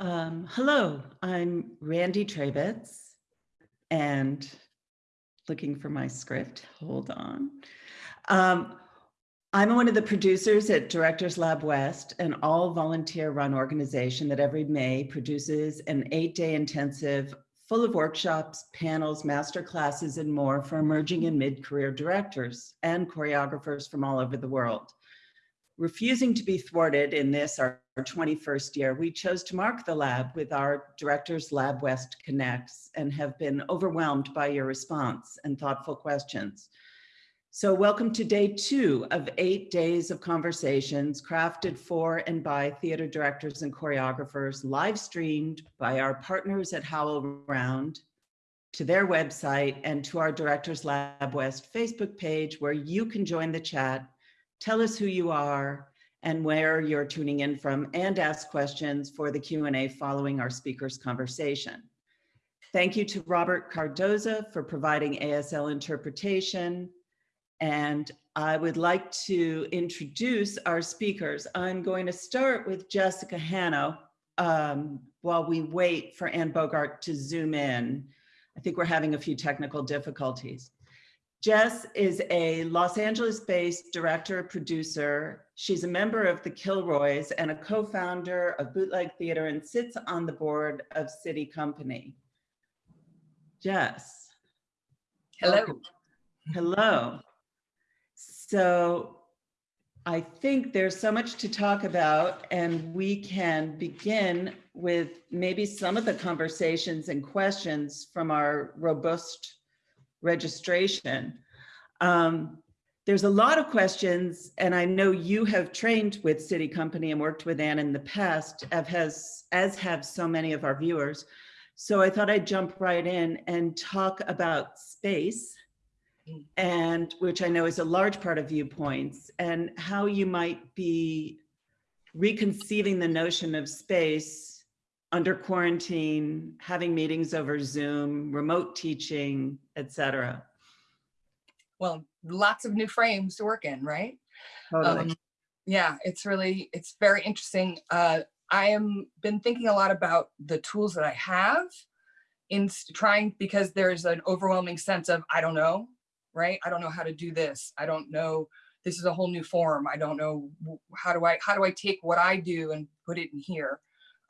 Um, hello, I'm Randy Trabitz and looking for my script. Hold on. Um, I'm one of the producers at Directors Lab West, an all volunteer run organization that every May produces an eight day intensive full of workshops, panels, master classes, and more for emerging and mid-career directors and choreographers from all over the world. Refusing to be thwarted in this, our 21st year, we chose to mark the lab with our Directors Lab West Connects and have been overwhelmed by your response and thoughtful questions. So welcome to day two of eight days of conversations crafted for and by theater directors and choreographers, live streamed by our partners at HowlRound to their website and to our Directors Lab West Facebook page where you can join the chat tell us who you are and where you're tuning in from and ask questions for the Q&A following our speaker's conversation. Thank you to Robert Cardoza for providing ASL interpretation. And I would like to introduce our speakers. I'm going to start with Jessica Hanna um, while we wait for Anne Bogart to zoom in. I think we're having a few technical difficulties. Jess is a Los Angeles-based director, producer. She's a member of the Kilroys and a co-founder of Bootleg Theater and sits on the board of SITI Company. Jess. Hello. Welcome. Hello. So I think there's so much to talk about and we can begin with maybe some of the conversations and questions from our robust registration. Um, there's a lot of questions, and I know you have trained with SITI Company and worked with Anne in the past, as, as have so many of our viewers. So I thought I'd jump right in and talk about space, and which I know is a large part of viewpoints, and how you might be reconceiving the notion of space under quarantine, having meetings over Zoom, remote teaching, etc. Well, lots of new frames to work in, right? Totally. Um, yeah, it's really, it's very interesting. Uh, I am been thinking a lot about the tools that I have in trying because there's an overwhelming sense of, I don't know, right? I don't know how to do this. I don't know, this is a whole new form. I don't know, how do I, how do I take what I do and put it in here?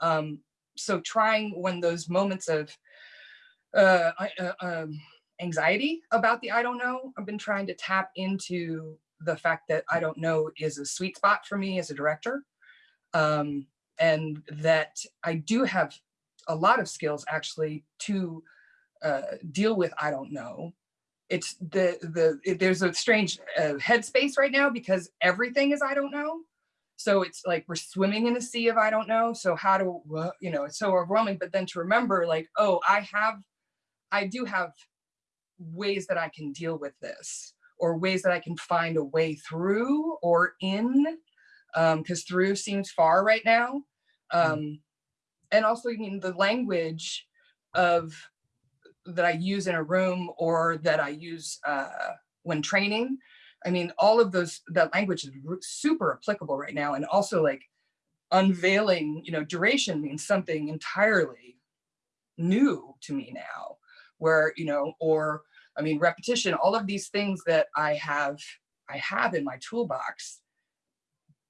Um, so trying when those moments of uh, uh, um, anxiety about the I don't know, I've been trying to tap into the fact that I don't know is a sweet spot for me as a director. Um, and that I do have a lot of skills actually to uh, deal with I don't know. It's the, the it, there's a strange uh, headspace right now because everything is I don't know. So it's like we're swimming in a sea of I don't know. So how do, you know, it's so overwhelming. But then to remember like, oh, I have, I do have ways that I can deal with this or ways that I can find a way through or in, because um, through seems far right now. Mm. Um, and also, I mean, the language of that I use in a room or that I use uh, when training I mean, all of those, that language is super applicable right now. And also like unveiling, you know, duration means something entirely new to me now where, you know, or I mean, repetition, all of these things that I have, I have in my toolbox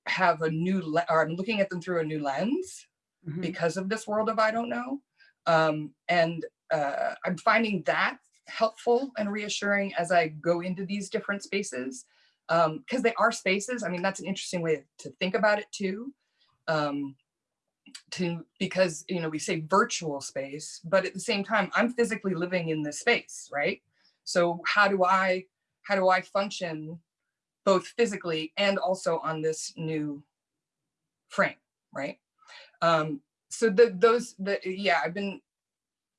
have a new, or I'm looking at them through a new lens mm -hmm. because of this world of I don't know. Um, and uh, I'm finding that helpful and reassuring as I go into these different spaces because um, they are spaces. I mean, that's an interesting way to think about it too. Um, to because you know we say virtual space, but at the same time, I'm physically living in this space, right? So how do I how do I function both physically and also on this new frame, right? Um, so the, those, the, yeah, I've been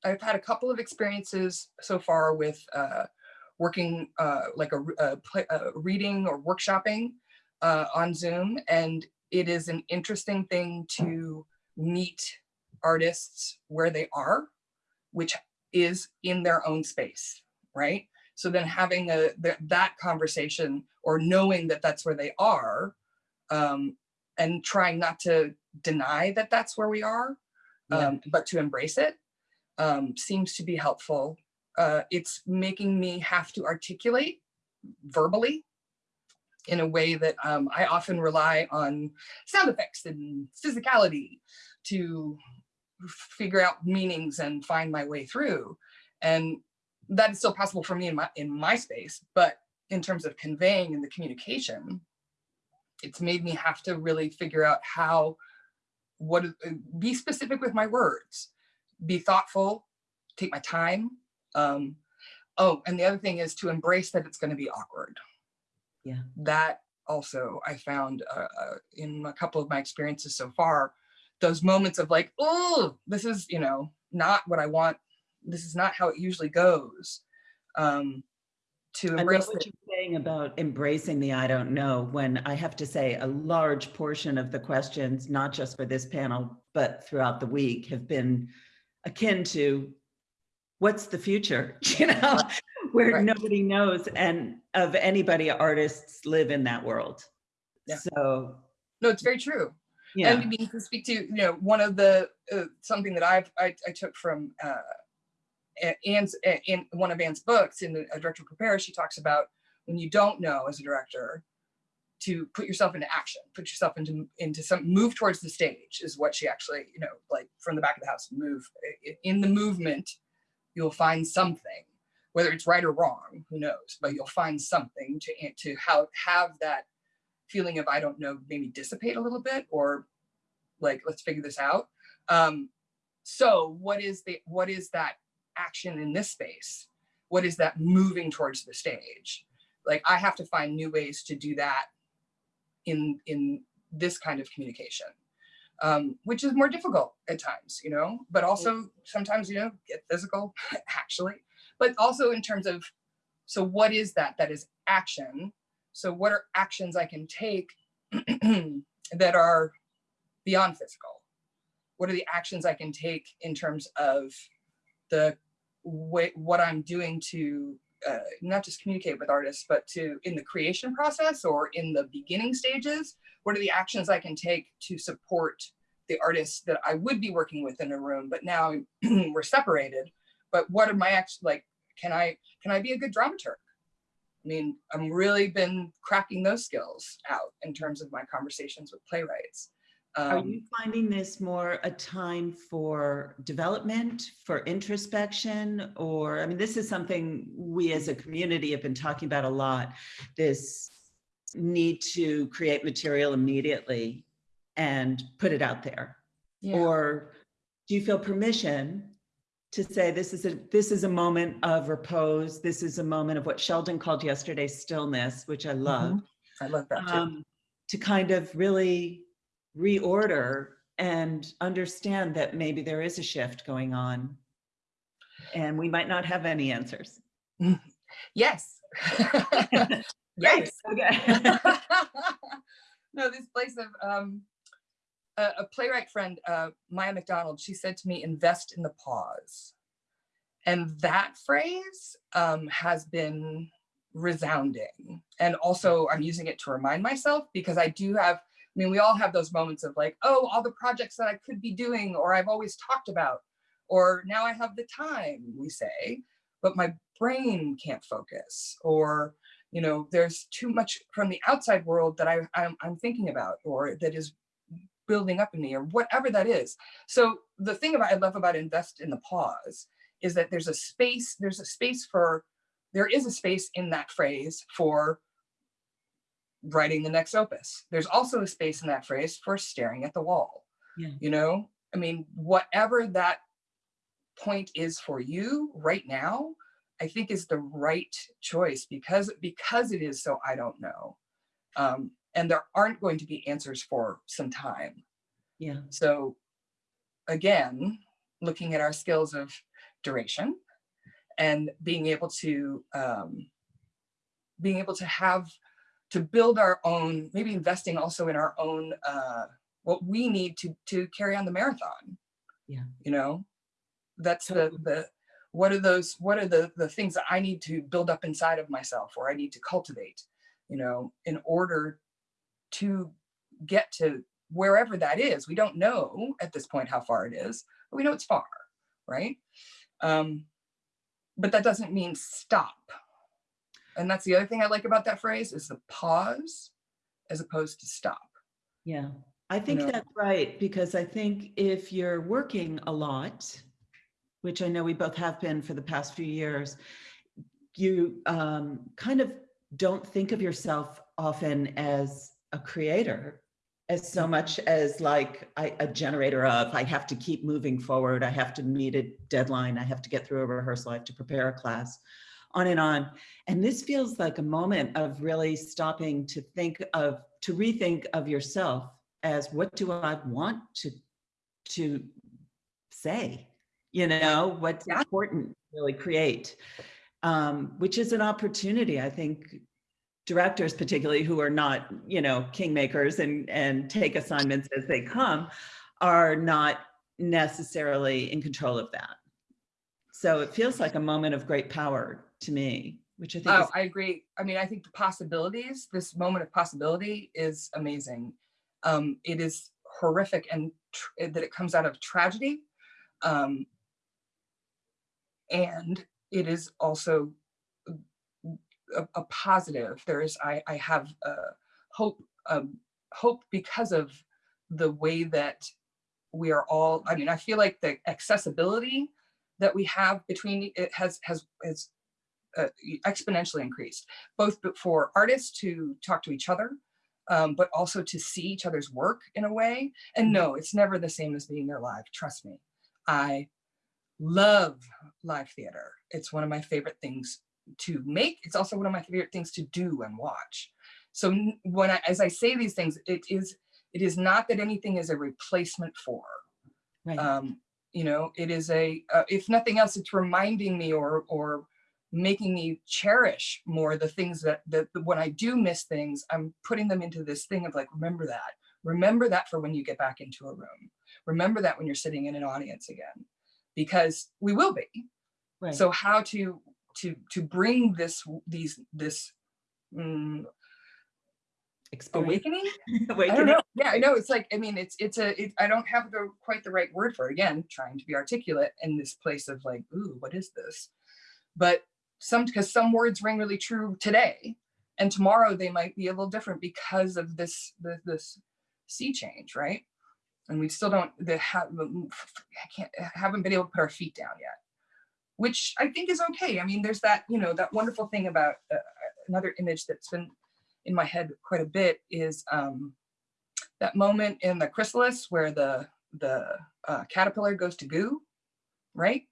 I've had a couple of experiences so far with uh, working uh, like a, a, a, reading or workshopping uh, on Zoom. And it is an interesting thing to meet artists where they are, which is in their own space, right? So then having a that conversation or knowing that that's where they are um, and trying not to deny that that's where we are Yeah. um, but to embrace it um, seems to be helpful. Uh, it's making me have to articulate verbally in a way that um, I often rely on sound effects and physicality to figure out meanings and find my way through. And that is still possible for me in my in my space, but in terms of conveying in the communication, it's made me have to really figure out how what uh, be specific with my words, be thoughtful, take my time. Um, oh, and the other thing is to embrace that it's going to be awkward. Yeah. That also I found uh, uh, in a couple of my experiences so far, those moments of like, oh, this is you know not what I want. This is not how it usually goes. Um, to I embrace what it. you're saying about embracing the I don't know, when I have to say a large portion of the questions, not just for this panel, but throughout the week have been akin to what's the future, you know, where Right. nobody knows and of anybody artists live in that world. Yeah. So, No, it's very true. yeah, And I mean, to speak to, you know, one of the, uh, something that I've, I, I took from uh, Anne's, in one of Anne's books in the A Director Prepares, she talks about when you don't know as a director, to put yourself into action, put yourself into, into some, move towards the stage is what she actually, you know, like from the back of the house, move. In the movement, you'll find something, whether it's right or wrong, who knows, but you'll find something to, to how, have that feeling of I don't know, maybe dissipate a little bit or like let's figure this out. Um, so what is the what is that action in this space? What is that moving towards the stage? Like I have to find new ways to do that in in this kind of communication, um, which is more difficult at times, you know, but also sometimes, you know, get physical actually, but also in terms of, so what is that? That is action. So what are actions I can take that are beyond physical? What are the actions I can take in terms of the way, what I'm doing to uh, not just communicate with artists, but to in the creation process or in the beginning stages? What are the actions I can take to support the artists that I would be working with in a room, but now we're separated? But what are my actions like? Can I can I be a good dramaturg? I mean, I'm really been cracking those skills out in terms of my conversations with playwrights. Are Um, you finding this more a time for development, for introspection? Or, I mean, this is something we as a community have been talking about a lot, this need to create material immediately and put it out there. yeah. Or do you feel permission to say this is a this is a moment of repose? This is a moment of what Sheldon called yesterday stillness, which I love. I love that too. Um, to kind of really reorder and understand that maybe there is a shift going on. And we might not have any answers. yes. yes. Okay. no, this place of um, a, a playwright friend, uh, Maya McDonald, she said to me, invest in the pause. And that phrase um, has been resounding. And also I'm using it to remind myself because I do have, I mean, we all have those moments of like, oh, all the projects that I could be doing or I've always talked about, or now I have the time, we say, but my brain can't focus or you know there's too much from the outside world that I, I'm, I'm thinking about or that is building up in me or whatever that is. So the thing about i love about invest in the pause is that there's a space there's a space for there is a space in that phrase for writing the next opus there's also a space in that phrase for staring at the wall Yeah. you know i mean whatever that point is for you right now I think is the right choice because because it is so I don't know. Um, and there aren't going to be answers for some time. Yeah. So again, looking at our skills of duration and being able to um, being able to have to build our own, maybe investing also in our own uh, what we need to to carry on the marathon. Yeah. You know, that's the the what are those what are the the things that I need to build up inside of myself or I need to cultivate, you know, in order to get to wherever that is. We don't know at this point how far it is, but we know it's far, right? Um, but that doesn't mean stop. And that's the other thing I like about that phrase is the pause as opposed to stop. Yeah, I think know? that's right, because I think if you're working a lot, which I know we both have been for the past few years, you um, kind of don't think of yourself often as a creator as so much as like I, a generator of I have to keep moving forward. I have to meet a deadline. I have to get through a rehearsal. I have to prepare a class on and on. And this feels like a moment of really stopping to think of, to rethink of yourself as what do I want to, to say, you know, what's Yeah. important to really create, um, which is an opportunity. I think directors particularly who are not, you know, kingmakers and, and take assignments as they come are not necessarily in control of that. So it feels like a moment of great power to me, which I think Oh, I agree. I mean, I think the possibilities, this moment of possibility is amazing. Um, it is horrific and that it comes out of tragedy. Um, and it is also a, a positive. There is, I, I have uh, hope, um, hope because of the way that we are all, I mean, I feel like the accessibility that we have between it has, has, has uh, exponentially increased, both for artists to talk to each other, um, but also to see each other's work in a way. And no, it's never the same as being there live. Trust me. I love live theater. It's one of my favorite things to make. It's also one of my favorite things to do and watch. So when I, as I say these things, it is, it is not that anything is a replacement for, right. um, you know, it is a, uh, if nothing else, it's reminding me or, or making me cherish more the things that, that when I do miss things, I'm putting them into this thing of like, remember that, remember that for when you get back into a room. Remember that when you're sitting in an audience again, because we will be. right. So how to, to, to bring this, these, this mm, Experience. awakening I don't know. Yeah, I know. It's like, I mean, it's, it's a, it, I don't have the, quite the right word for it. Again, trying to be articulate in this place of like, ooh, what is this? But some, because some words ring really true today and tomorrow they might be a little different because of this, the, this sea change, right? And we still don't, the, have, I can't, haven't been able to put our feet down yet, which I think is okay. I mean, there's that, you know, that wonderful thing about uh, another image that's been in my head quite a bit is um, that moment in the chrysalis where the the uh, caterpillar goes to goo, right?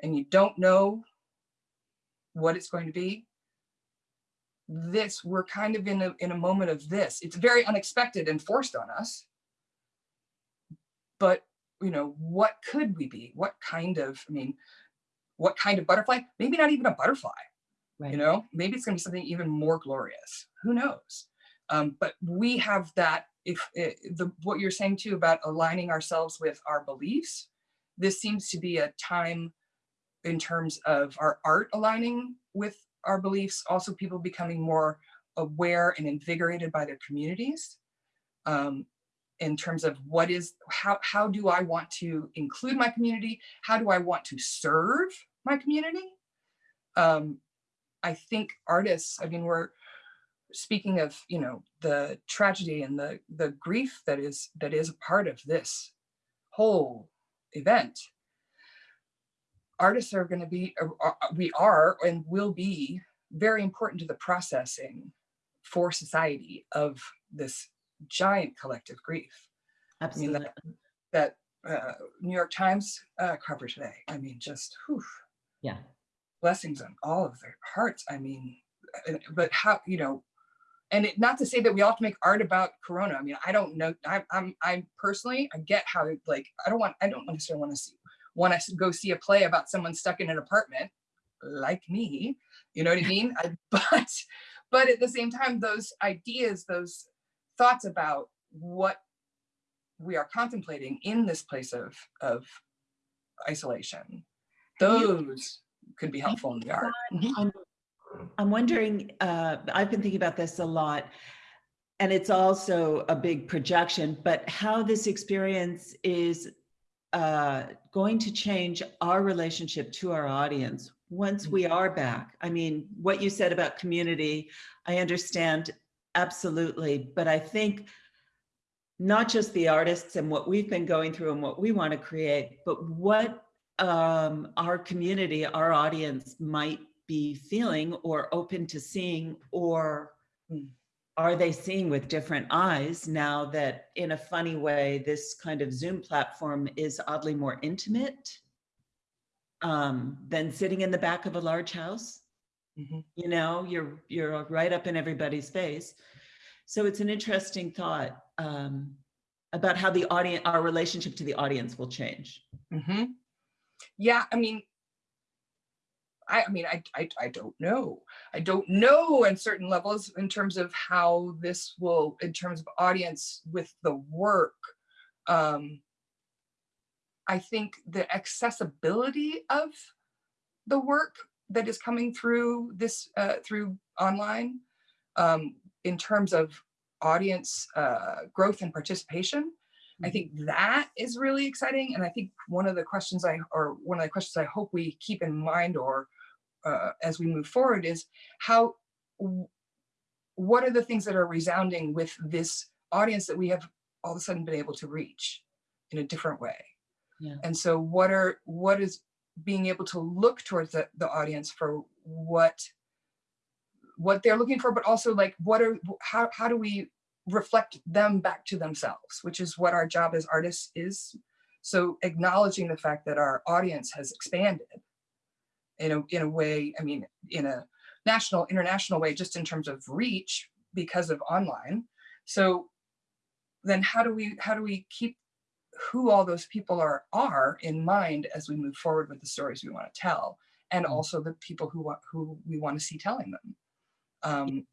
And you don't know what it's going to be. This we're kind of in a in a moment of this. It's very unexpected and forced on us. But you know, what could we be? What kind of? I mean, what kind of butterfly? Maybe not even a butterfly Right. you know maybe it's going to be something even more glorious who knows um, but we have that if eh, the what you're saying too about aligning ourselves with our beliefs this seems to be a time in terms of our art aligning with our beliefs also people becoming more aware and invigorated by their communities um, in terms of what is how how do i want to include my community how do i want to serve my community um, I think artists, I mean, we're speaking of, you know, the tragedy and the the grief that is that is a part of this whole event. Artists are going to be, uh, uh, we are and will be very important to the processing for society of this giant collective grief mean, Absolutely. that uh, New York Times uh, cover today. I mean, just whew, Yeah. blessings on all of their hearts. I mean, uh, but how, you know, and it, not to say that we all have to make art about Corona. I mean, I don't know. I, I'm, I personally, I get how, like, I don't want, I don't necessarily want to see, want to go see a play about someone stuck in an apartment like me. You know what I mean? I, but, but at the same time, those ideas, those thoughts about what we are contemplating in this place of, of isolation, those could be helpful in the art. I'm, I'm wondering, uh, I've been thinking about this a lot. and it's also a big projection, but how this experience is uh, going to change our relationship to our audience once we are back. I mean, what you said about community, I understand absolutely, but I think not just the artists and what we've been going through and what we want to create, but what um, our community, our audience might be feeling or open to seeing or Mm. Are they seeing with different eyes now that in a funny way, this kind of Zoom platform is oddly more intimate um, than sitting in the back of a large house? Mhm. You know, you're, you're right up in everybody's face. So it's an interesting thought um, about how the audience, our relationship to the audience will change. Mhm. Yeah, I mean, I, I mean, I, I, I don't know. I don't know on certain levels in terms of how this will, in terms of audience with the work. Um, I think the accessibility of the work that is coming through this, uh, through online, um, in terms of audience uh, growth and participation, I think that is really exciting. And I think one of the questions I, or one of the questions I hope we keep in mind or uh, as we move forward is how, what are the things that are resounding with this audience that we have all of a sudden been able to reach in a different way? Yeah. And so what are, what is being able to look towards the, the audience for what, what they're looking for, but also like, what are, how, how do we reflect them back to themselves, which is what our job as artists is. So acknowledging the fact that our audience has expanded in a, in a way, I mean, in a national, international way, just in terms of reach because of online. So then how do we, how do we keep who all those people are, are in mind as we move forward with the stories we want to tell and Mm. also the people who want, who we want to see telling them. Um,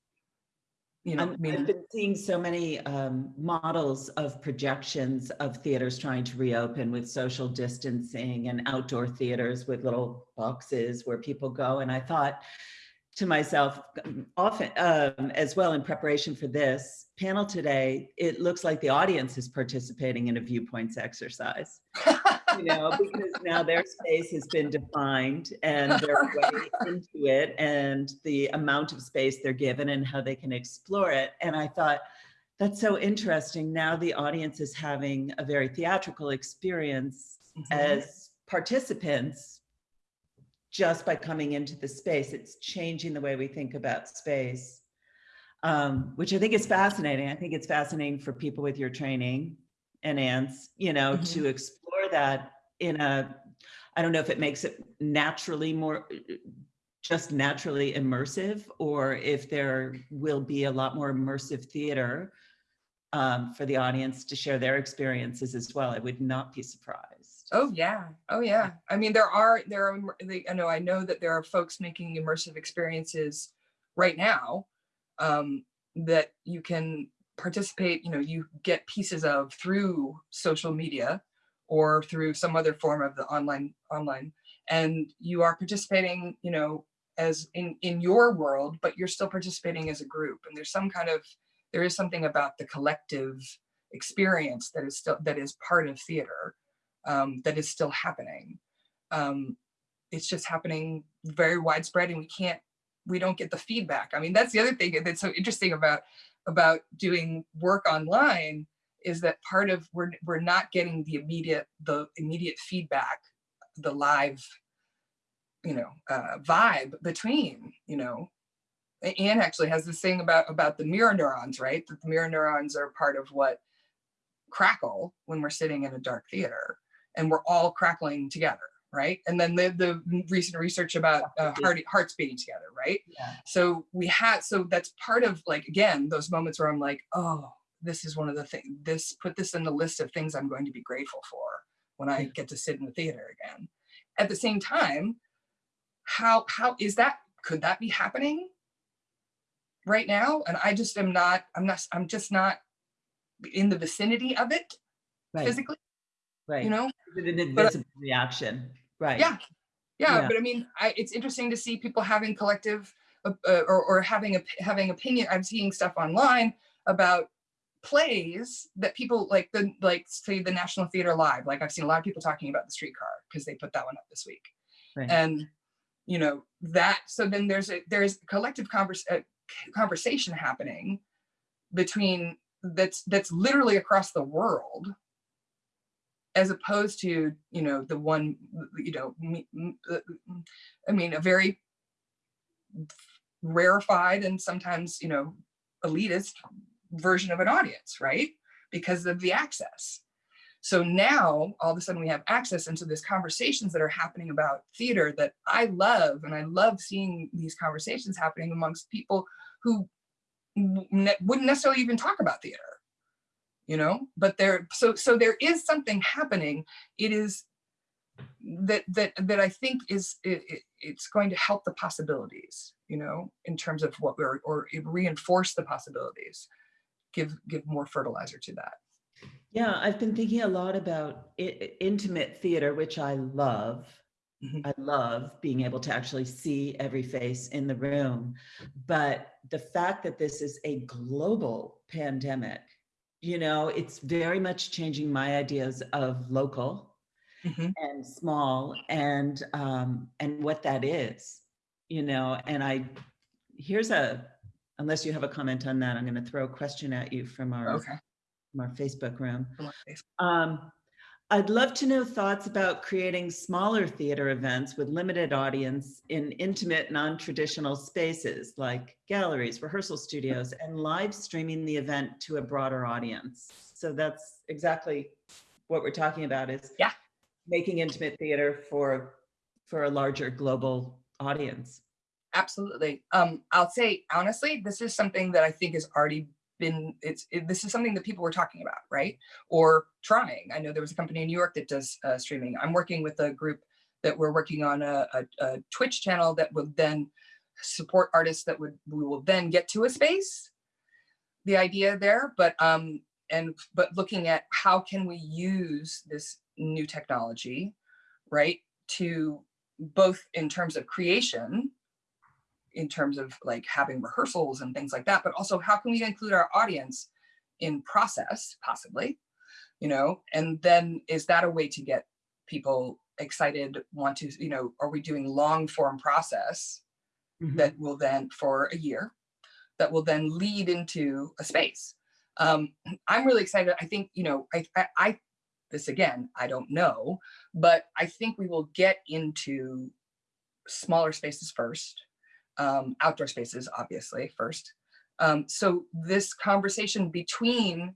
you know, I'm- I I've been seeing so many um, models of projections of theaters trying to reopen with social distancing and outdoor theaters with little boxes where people go. And I thought to myself, um, often um, as well in preparation for this panel today, it looks like the audience is participating in a viewpoints exercise. you know, because now their space has been defined and they're way into it and the amount of space they're given and how they can explore it. And I thought, that's so interesting. Now the audience is having a very theatrical experience Mhm. as participants just by coming into the space. It's changing the way we think about space, um, which I think is fascinating. I think it's fascinating for people with your training and ants, you know, Mhm. to explore that in a, I don't know if it makes it naturally more, just naturally immersive, or if there will be a lot more immersive theater um, for the audience to share their experiences as well. I would not be surprised. Oh yeah. Oh yeah. I mean, there are there are I know I know that there are folks making immersive experiences right now um, that you can participate. You know, you get pieces of through social media or through some other form of the online online, and you are participating. You know, as in in your world, but you're still participating as a group. And there's some kind of there is something about the collective experience that is still that is part of theater um, that is still happening. Um, it's just happening very widespread and we can't, we don't get the feedback. I mean, that's the other thing that's so interesting about, about doing work online is that part of, we're, we're not getting the immediate, the immediate feedback, the live, you know, uh, vibe between, you know, Anne actually has this thing about, about the mirror neurons, right? That the mirror neurons are part of what crackle when we're sitting in a dark theater and we're all crackling together, right? And then the, the recent research about uh, heart, hearts beating together, right? Yeah. So we had, so that's part of like, again, those moments where I'm like, oh, this is one of the things, this, put this in the list of things I'm going to be grateful for when I get to sit in the theater again. At the same time, how, how is that, could that be happening right now? And I just am not, I'm not, I'm just not in the vicinity of it Right, physically, right. you know? An but- invisible reaction, right. Yeah. Yeah, Yeah. but I mean, I, it's interesting to see people having collective uh, or, or having a having opinion. I'm seeing stuff online about plays that people like the like say the National Theater Live. Like I've seen a lot of people talking about the streetcar because they put that one up this week. Right. And you know that so then there's a there's a collective converse, uh, conversation happening between that's that's literally across the world as opposed to you know the one you know uh, i mean a very rarefied and sometimes you know elitist version of an audience right? Because of the access. So now all of a sudden we have access into these conversations that are happening about theater that i love and i love seeing these conversations happening amongst people who ne- wouldn't necessarily even talk about theater you know? But there so so there is something happening. It is that that that i think is it, it- it's going to help the possibilities you know in terms of what we're or it reinforce the possibilities give give more fertilizer to that Yeah, I've been thinking a lot about i- i- intimate theater, which I love. Mhm. I love being able to actually see every face in the room. But the fact that this is a global pandemic, you know, it's very much changing my ideas of local Mhm. and small and um, and what that is, you know. And I here's a unless you have a comment on that, I'm going to throw a question at you from our okay from our Facebook room. Come on, Faith. Um, I'd love to know thoughts about creating smaller theater events with limited audience in intimate, non-traditional spaces like galleries, rehearsal studios, and live streaming the event to a broader audience. So that's exactly what we're talking about is Yeah. making intimate theater for for a larger global audience. Absolutely. Um i'll say honestly this is something that i think has already been it's it, this is something that people were talking about right? Or trying. I know there was a company in new york that does uh, streaming. I'm working with a group that we're working on a, a, a twitch channel that would then support artists that would we will then get to a space. The idea there but um and but looking at how can we use this new technology right to both in terms of creation in terms of like having rehearsals and things like that, but also how can we include our audience in process, possibly, you know, and then is that a way to get people excited, want to, you know, are we doing long form process that will then for a year that will then lead into a space. Um, I'm really excited. I think, you know, I, I, I, this again, I don't know, but I think we will get into smaller spaces first, um, outdoor spaces, obviously, first. Um, so this conversation between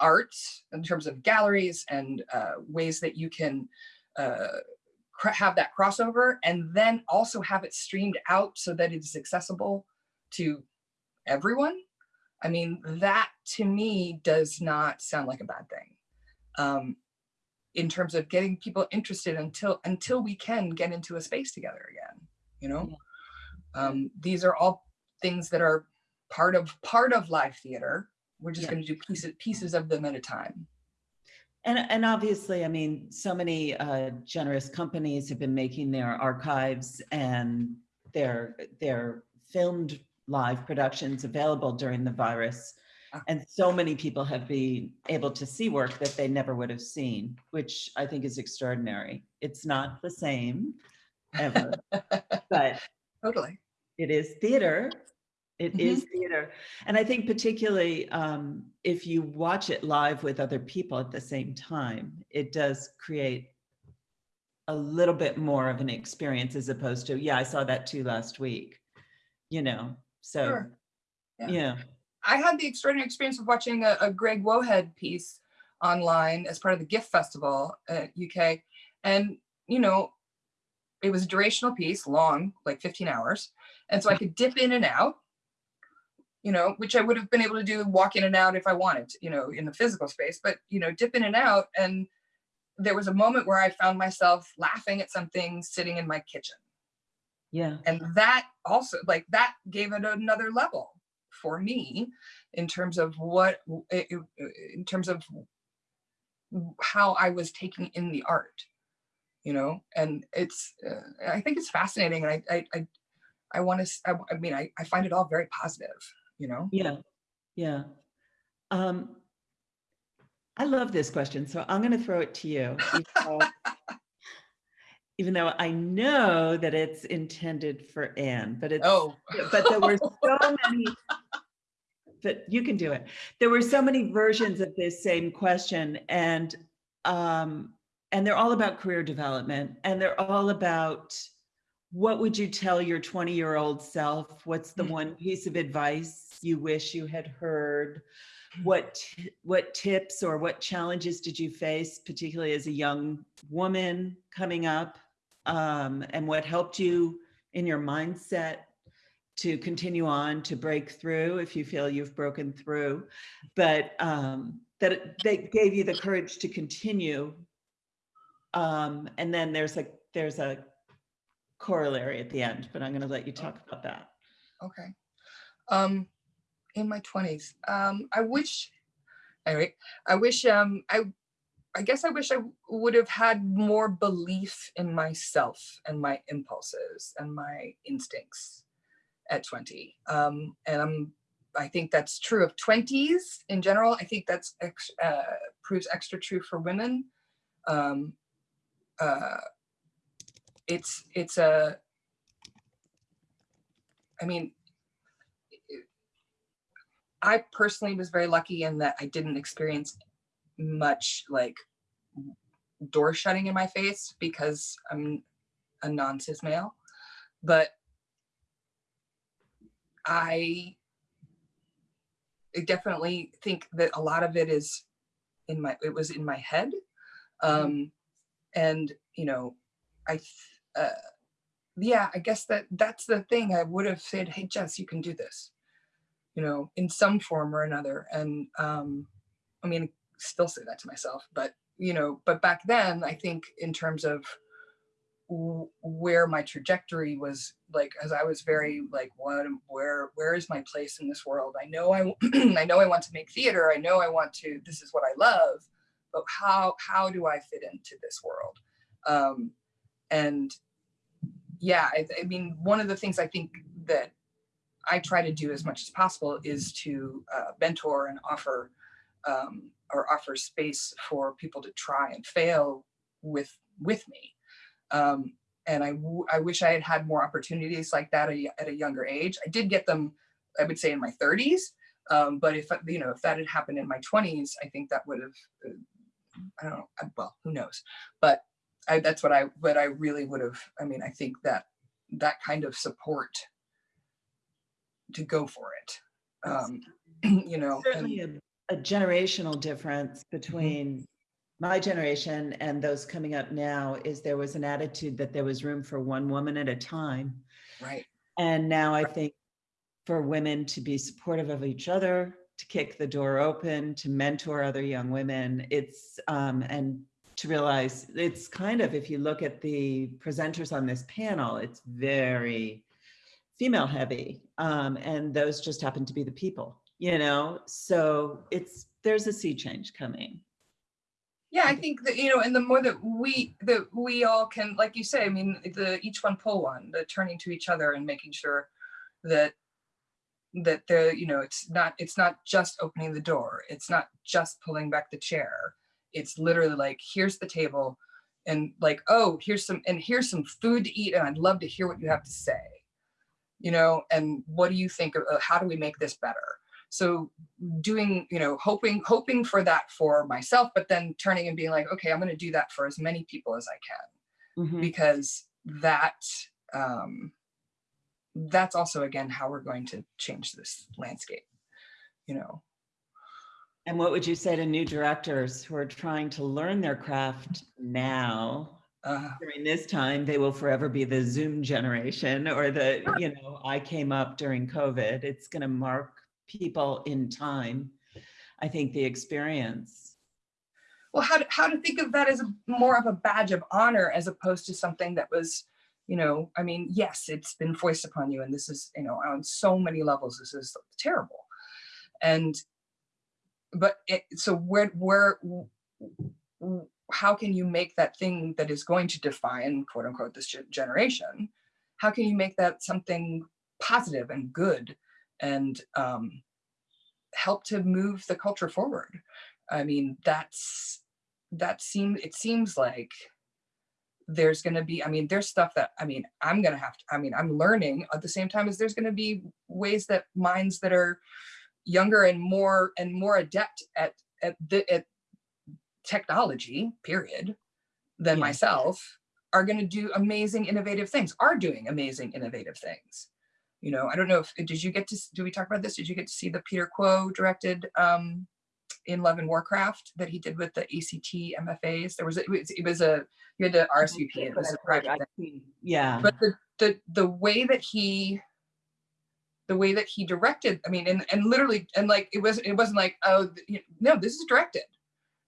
arts in terms of galleries and uh, ways that you can uh, have that crossover and then also have it streamed out so that it is accessible to everyone. I mean, that to me does not sound like a bad thing. Um, in terms of getting people interested until until we can get into a space together again, you know? Um, these are all things that are part of part of live theater. We're just Yeah. going to do pieces pieces of them at a time. And, and obviously, I mean, so many uh, generous companies have been making their archives and their, their filmed live productions available during the virus. Ah. And so many people have been able to see work that they never would have seen, which I think is extraordinary. It's not the same ever, but Totally. It is theater. It Mhm. is theater. And I think particularly um, if you watch it live with other people at the same time, it does create a little bit more of an experience as opposed to, yeah, I saw that too last week, you know, so, Sure. Yeah. yeah. I had the extraordinary experience of watching a, a Greg Wohead piece online as part of the GIFT Festival at UK. And, you know, it was a durational piece, long, like 15 hours. And so I could dip in and out, you know, which I would have been able to do, walk in and out if I wanted, to, you know, in the physical space, but, you know, dip in and out. And there was a moment where I found myself laughing at something sitting in my kitchen Yeah. and that also like that gave it another level for me in terms of what in terms of how i was taking in the art you know and it's uh, i think it's fascinating and i i i, I want to I, I mean I, I find it all very positive you know Yeah. Yeah. Um, I love this question, so I'm going to throw it to you. even though- I know that it's intended for Anne, but it's, Oh, but there were so many, but you can do it. There were so many versions of this same question and, um, and they're all about career development and they're all about what would you tell your 20 year old self? What's the Mm. one piece of advice you wish you had heard? What, what tips or what challenges did you face, particularly as a young woman coming up? Um, and what helped you in your mindset to continue on to break through if you feel you've broken through, but um, that they gave you the courage to continue. Um, and then there's a there's a corollary at the end, but I'm going to let you talk about that. okay. Um, in my twenties, um, I wish, anyway, I wish, um, I, I guess I wish I would have had more belief in myself and my impulses and my instincts at 20. Um, and I'm, I think that's true of 20s in general. I think that's ex, uh, proves extra true for women. Um, uh, it's it's a i mean i personally was very lucky in that i didn't experience much like door shutting in my face because i'm a non-cis male but i definitely think that a lot of it is in my it was in my head um and you know I, uh, yeah, I guess that that's the thing. I would have said, "Hey, Jess, you can do this," you know, in some form or another. And um, I mean, still say that to myself, but you know, but back then, I think in terms of where my trajectory was, like, as I was very like, what, where, where is my place in this world? I know I, I know I want to make theater. I know I want to. This is what I love, but how, how do I fit into this world? Um, and yeah I, I mean one of the things i think that i try to do as much as possible is to uh, mentor and offer um, or offer space for people to try and fail with with me. Um, and I, I wish i had had more opportunities like that at a younger age. I did get them i would say in my 30s um, but if you know if that had happened in my 20s i think that would have uh, i don't know well who knows? But I, that's what I what I really would have. I mean, I think that that kind of support to go for it, um, you know. and- Certainly a, a generational difference between my generation and those coming up now is there was an attitude that there was room for one woman at a time. right. And now I think for women to be supportive of each other, to kick the door open, to mentor other young women, it's, um, and to realize it's kind of, if you look at the presenters on this panel, it's very female heavy. Um, and those just happen to be the people, you know? So it's, there's a sea change coming. Yeah, I think that you know, and the more that we that we all can, like you say, I mean, the each one pull one, the turning to each other and making sure that that the you know it's not it's not just opening the door it's not just pulling back the chair it's literally like here's the table and like oh here's some and here's some food to eat and i'd love to hear what you have to say. You know and what do you think of uh, how do we make this better? So doing you know hoping hoping for that for myself but then turning and being like okay i'm going to do that for as many people as i can. Mhm. because that um that's also again how we're going to change this landscape you know And what would you say to new directors who are trying to learn their craft now? uh, During this time, they will forever be the Zoom generation or the, you know, I came up during COVID. It's going to mark people in time. I think the experience. well how to, how to think of that as a, more of a badge of honor as opposed to something that was you know i mean yes it's been foisted upon you and this is you know on so many levels this is terrible and but it, so where where how can you make that thing that is going to define quote unquote this generation how can you make that something positive and good and um help to move the culture forward. I mean, that's that seems it seems like there's going to be i mean there's stuff that i mean i'm going to have to i mean i'm learning at the same time as there's going to be ways that minds that are younger and more and more adept at at the at technology period than Yeah. myself are going to do amazing innovative things are doing amazing innovative things. You know i don't know if did you get to do we talk about this? Did you get to see the Peter Kuo directed um in love and warcraft that he did with the act mfas there was a, it was, it was a you had to rsvp it was a Yeah, but the the the way that he the way that he directed i mean and and literally and like it was it wasn't like oh you know, no this is directed.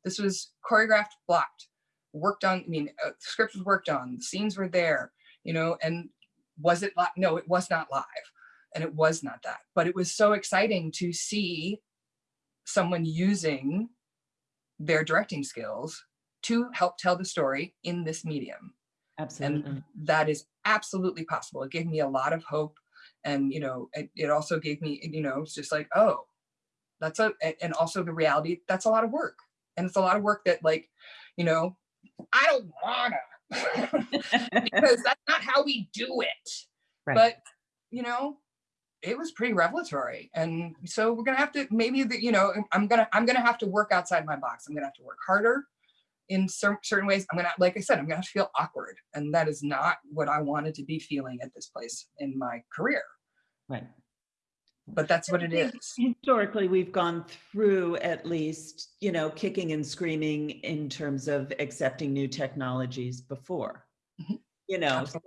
This was choreographed blocked worked on i mean uh, script was worked on the scenes were there you know and was it live no it was not live and it was not that. But it was so exciting to see someone using their directing skills to help tell the story in this medium. Absolutely. and that is absolutely possible. It gave me a lot of hope and you know it, it also gave me you know it's just like oh that's a and also the reality that's a lot of work. And it's a lot of work that like you know i don't wanna. Because that's not how we do it. Right. but you know it was pretty revelatory. And so we're gonna have to maybe the, you know i'm gonna i'm gonna have to work outside my box. I'm gonna have to work harder in cer- certain ways i'm gonna like i said i'm gonna have to feel awkward and that is not what i wanted to be feeling at this place in my career Right. but that's what it is. Historically, we've gone through at least, you know, kicking and screaming in terms of accepting new technologies before. Mhm. You know, so,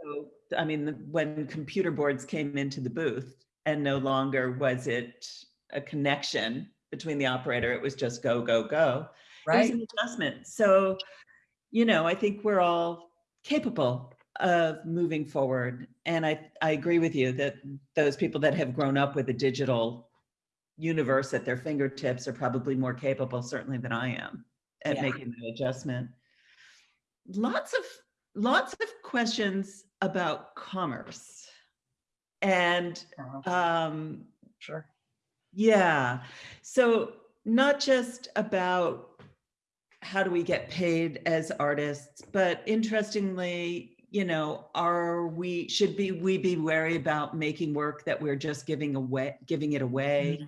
I mean, when computer boards came into the booth and no longer was it a connection between the operator, it was just go, go, go. It was an adjustment. So, you know, I think we're all capable of moving forward. And I, I agree with you that those people that have grown up with a digital universe at their fingertips are probably more capable, certainly than I am, at Yeah. making the adjustment. Lots of, lots of questions about commerce. And Uh-huh. um, sure yeah. So not just about how do we get paid as artists, but interestingly, you know, are we should be we be wary about making work that we're just giving away, giving it away?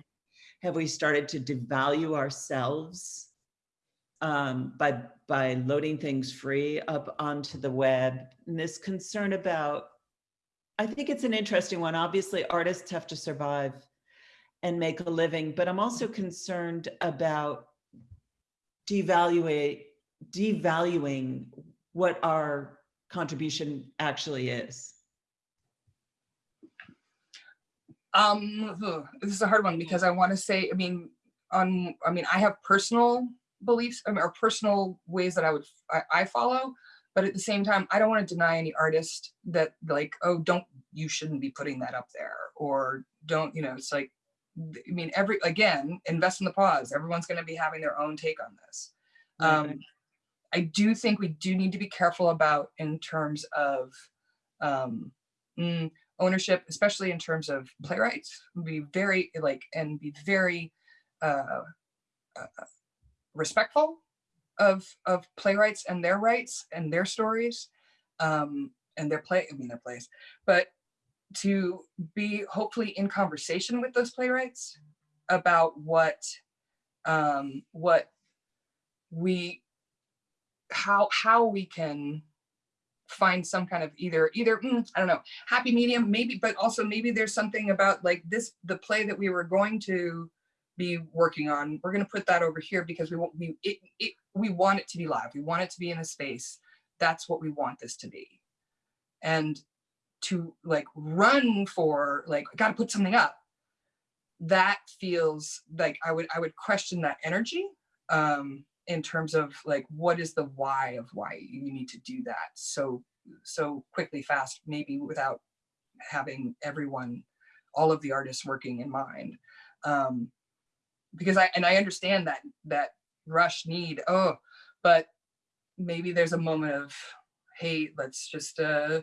Have we started to devalue ourselves um, by by loading things free up onto the web? And this concern about, I think it's an interesting one. Obviously, artists have to survive and make a living, but I'm also concerned about devaluate, devaluing what our contribution actually is. Um, this is a hard one because I want to say, I mean, on, I mean, I have personal beliefs I mean, or personal ways that I would, I, I follow, but at the same time, I don't want to deny any artist that like, oh, don't, you shouldn't be putting that up there or don't, you know, it's like, I mean, every, again, invest in the pause. Everyone's going to be having their own take on this. Um, right. I do think we do need to be careful about in terms of um, mm, ownership, especially in terms of playwrights. Be very like and be very uh, uh, respectful of of playwrights and their rights and their stories um, and their play. I mean their plays, but to be hopefully in conversation with those playwrights about what um, what we how how we can find some kind of either either mm, i don't know happy medium maybe but also maybe there's something about like this the play that we were going to be working on we're going to put that over here because we want we it, it we want it to be live. We want it to be in a space. That's what we want this to be. And to like run for like I got to put something up. That feels like i would i would question that energy um in terms of like what is the why of why you need to do that so so quickly fast maybe without having everyone all of the artists working in mind. Um because i and i understand that that rush need oh but maybe there's a moment of hey let's just uh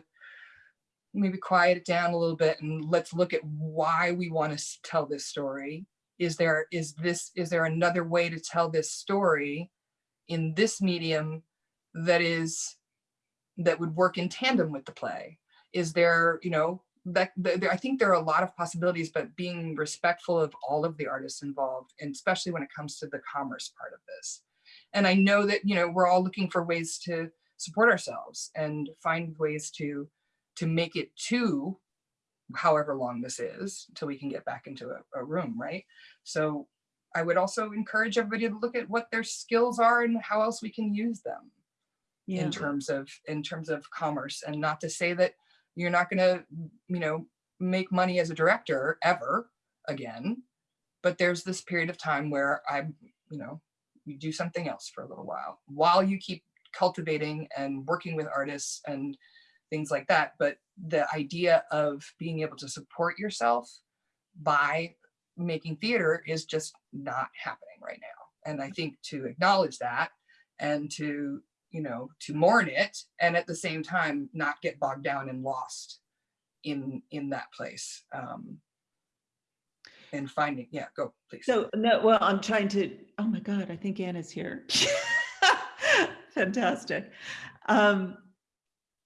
maybe quiet it down a little bit and let's look at why we want to tell this story is there, is this, is there another way to tell this story in this medium that is, that would work in tandem with the play? Is there, you know, that, I think there are a lot of possibilities, but being respectful of all of the artists involved, and especially when it comes to the commerce part of this. And I know that, you know, we're all looking for ways to support ourselves and find ways to, to make it to however long this is, until we can get back into a, a room, right? So I would also encourage everybody to look at what their skills are and how else we can use them Yeah. in terms of in terms of commerce and not to say that you're not going to you know make money as a director ever again but there's this period of time where i you know you do something else for a little while while you keep cultivating and working with artists and things like that but the idea of being able to support yourself by making theater is just not happening right now and i think to acknowledge that and to you know, to mourn it and at the same time not get bogged down and lost in in that place. Um and finding, yeah, go please. So, no, well, I'm trying to, oh my God, I think Anna's here. Fantastic. Um,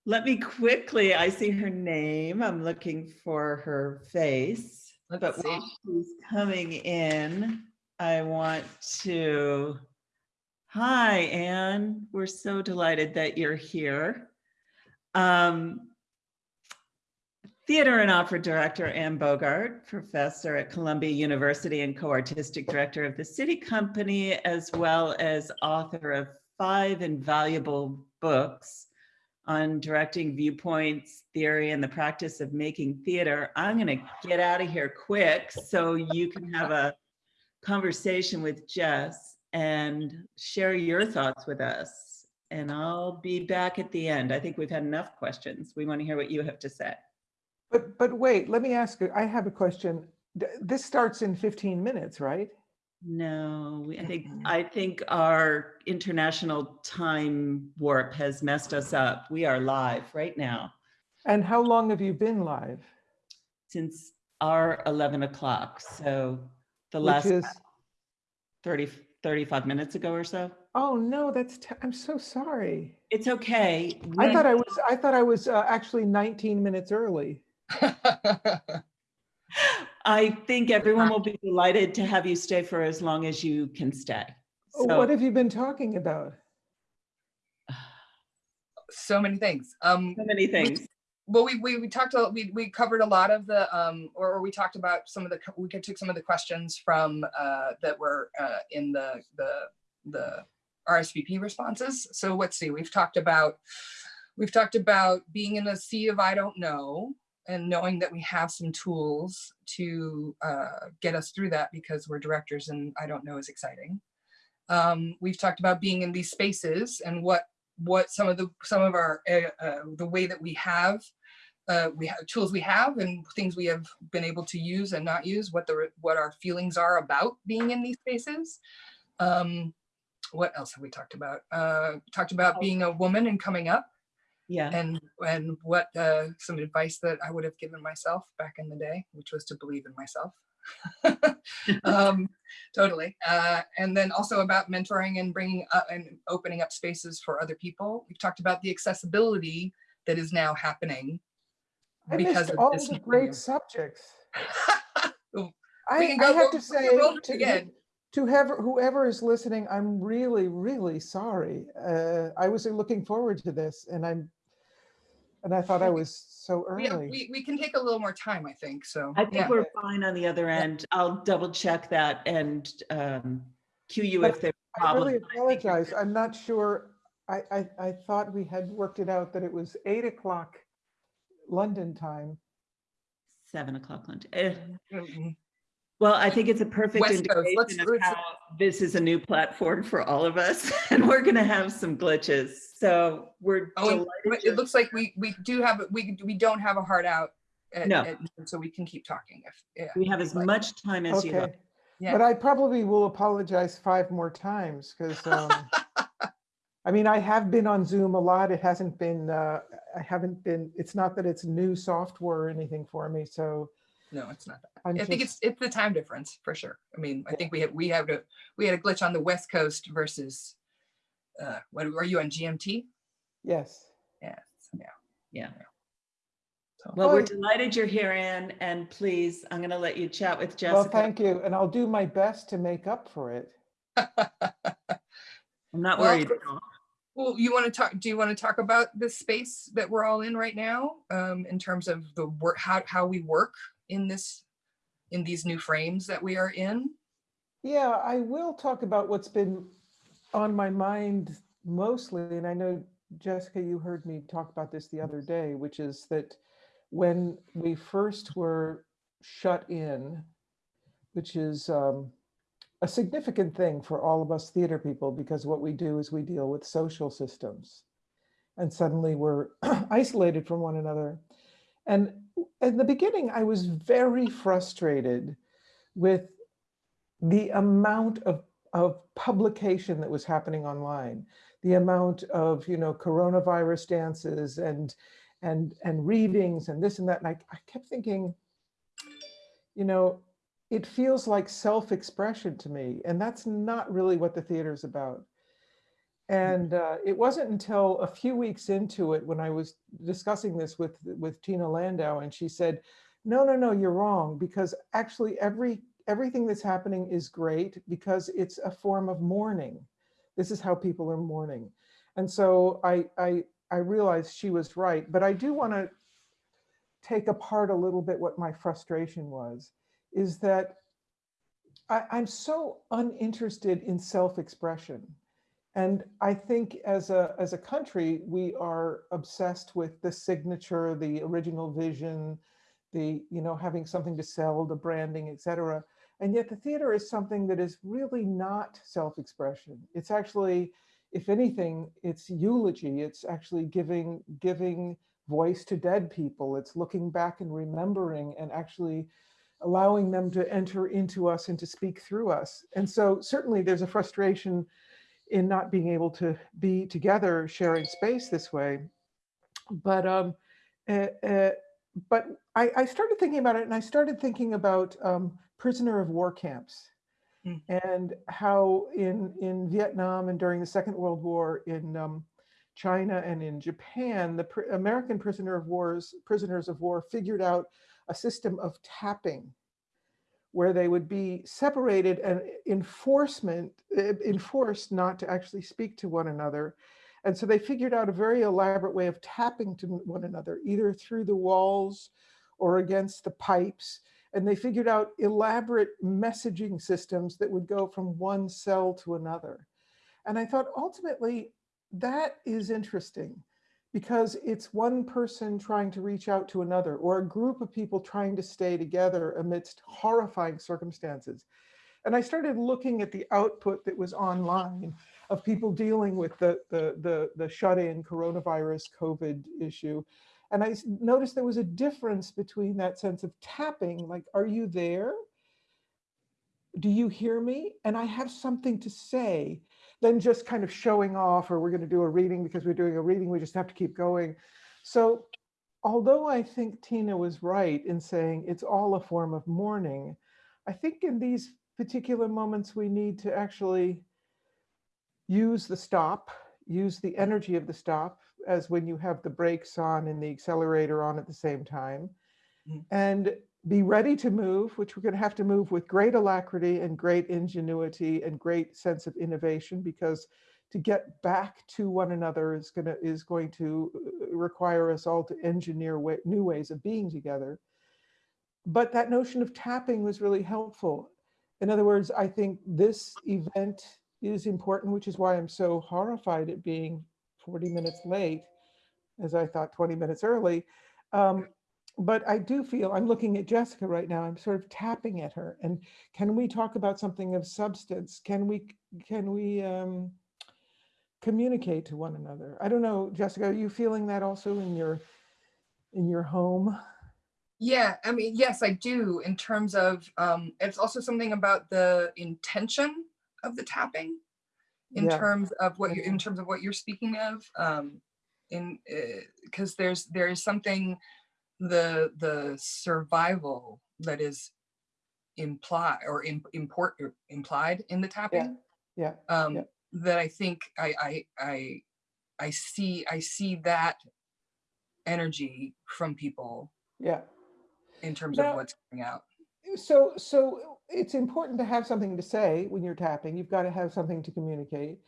let me quickly, I see her name. I'm looking for her face. Let's But see. while she's coming in, I want to, hi, Anne. We're so delighted that you're here. Um, Theater and opera director Anne Bogart, professor at Columbia University and co-artistic director of the SITI Company, as well as author of five invaluable books on directing viewpoints, theory, and the practice of making theater. I'm going to get out of here quick so you can have a conversation with Jess and share your thoughts with us. And I'll be back at the end. I think we've had enough questions. We want to hear what you have to say. But, but wait, let me ask you, I have a question. This starts in 15 minutes, right? No, we- I think, I think our international time warp has messed us up. We are live right now And how long have you been live? since our 11 o'clock. So the Which last is, 30, 35 minutes ago or so. oh no, that's, te- I'm so sorry. It's okay. I thought I was, I thought I was uh, actually 19 minutes early. I think everyone will be delighted to have you stay for as long as you can stay. Oh, What have you been talking about? so many things. Um so many things. well we we, we talked a, we we covered a lot of the um or, or we talked about some of the we could took some of the questions from uh that were uh in the the the RSVP responses. So let's see, we've talked about we've talked about being in a sea of I don't know and knowing that we have some tools to uh, get us through that because we're directors and I don't know is exciting. Um, we've talked about being in these spaces and what what some of the some of our uh, uh, the way that we have uh, we have tools we have and things we have been able to use and not use what the what our feelings are about being in these spaces. Um what else have we talked about? Uh talked about being a woman and coming up Yeah. and and what uh some advice that i would have given myself back in the day which was to believe in myself um totally uh and then also about mentoring and bringing up and opening up spaces for other people we've talked about the accessibility that is now happening I because all this the medium. great subjects. I, I have to say, to, again. to whoever, whoever is listening, I'm really, really sorry. Uh, I was looking forward to this and I'm, and I thought I was so we, early. we, we can take a little more time i think so I think yeah. we're fine on the other end. I'll double check that and um, cue you But if there's a I problem. really I think apologize. good. I'm not sure. I, I, I thought we had worked it out that it was eight o'clock London time. Seven o'clock London. Eh, Mhm. Well, I think it's a perfect West Coast, let's- indication of let's- how this is a new platform for all of us and we're going to have some glitches. So we're Oh, delighted. it looks like we we do have we we don't have a hard out at, No. at so we can keep talking if yeah We have as like- much time as you like. Okay. Yeah. But I probably will apologize five more times because, um, I mean, I have been on Zoom a lot. It hasn't been, uh, I haven't been, it's not that it's new software or anything for me. So no, it's not. that. I'm I think just- it's, it's the time difference for sure. I mean, I think we have, we have, a we had a glitch on the West Coast versus, uh, what, are you on GMT? Yes. Yes, yeah. Yeah. So- Well, we're delighted you're here, Anne, and please, I'm going to let you chat with Jessica. Well, thank you. And I'll do my best to make up for it. I'm not worried. at all. Well, you want to talk, do you want to talk about the space that we're all in right now? Um, in terms of the work, how, how we work in this, in these new frames that we are in? Yeah, I will talk about what's been on my mind mostly, and I know, Jessica, you heard me talk about this the other day, which is that when we first were shut in, which is um, a significant thing for all of us theater people, because what we do is we deal with social systems. And suddenly we're isolated from one another. And in the beginning, I was very frustrated with the amount of, of publication that was happening online, the amount of, you know, coronavirus dances and, and, and readings and this and that. And I, I kept thinking, you know, it feels like self-expression to me, and that's not really what the theater is about. And uh, it wasn't until a few weeks into it when I was discussing this with, with Tina Landau, and she said, no, no, no, you're wrong, because actually every everything that's happening is great because it's a form of mourning. This is how people are mourning. And so I, I, I realized she was right, but I do want to take apart a little bit what my frustration was, is that I, I'm so uninterested in self-expression. And I think as a, as a country, we are obsessed with the signature, the original vision, the, you know, having something to sell, the branding, et cetera. And yet the theater is something that is really not self-expression. It's actually, if anything, it's eulogy. It's actually giving, giving voice to dead people. It's looking back and remembering and actually allowing them to enter into us and to speak through us. And so certainly there's a frustration in not being able to be together sharing space this way. But um, uh, uh, but I, I started thinking about it and I started thinking about um, prisoner of war camps Mm. and how in, in Vietnam and during the Second World War in um, China and in Japan, the pr American prisoner of wars, prisoners of war figured out a system of tapping where they would be separated and enforcement, enforced not to actually speak to one another. And so they figured out a very elaborate way of tapping to one another, either through the walls or against the pipes. And they figured out elaborate messaging systems that would go from one cell to another. And I thought ultimately that is interesting because it's one person trying to reach out to another or a group of people trying to stay together amidst horrifying circumstances. And I started looking at the output that was online of people dealing with the, the, the, the shut-in coronavirus COVID issue. And I noticed there was a difference between that sense of tapping, like, are you there? Do you hear me? And I have something to say, than just kind of showing off, or we're going to do a reading because we're doing a reading, we just have to keep going. So although I think Tina was right in saying it's all a form of mourning, I think in these particular moments, we need to actually use the stop, use the energy of the stop as when you have the brakes on and the accelerator on at the same time, Mhm. and be ready to move, which we're going to have to move with great alacrity and great ingenuity and great sense of innovation, because to get back to one another is going to is going to uh, require us all to engineer wa- new ways of being together. But that notion of tapping was really helpful. In other words, I think this event is important, which is why I'm so horrified at being 40 minutes late, as I thought 20 minutes early. Um, but I do feel, I'm looking at Jessica right now, I'm sort of tapping at her. And can we talk about something of substance? Can we, can we um, communicate to one another? I don't know, Jessica, are you feeling that also in your, in your home? Yeah, I mean, yes, I do in terms of, um, it's also something about the intention of the tapping in Yeah. terms of what you, in terms of what you're speaking of, um, in, because there's, there is something, the, the survival that is implied or im- import or implied in the tapping. Yeah, Um, yeah. that I think I, I, I, I see, I see that energy from people yeah. in terms Now- of what's coming out. So, so it's important to have something to say when you're tapping. You've got to have something to communicate,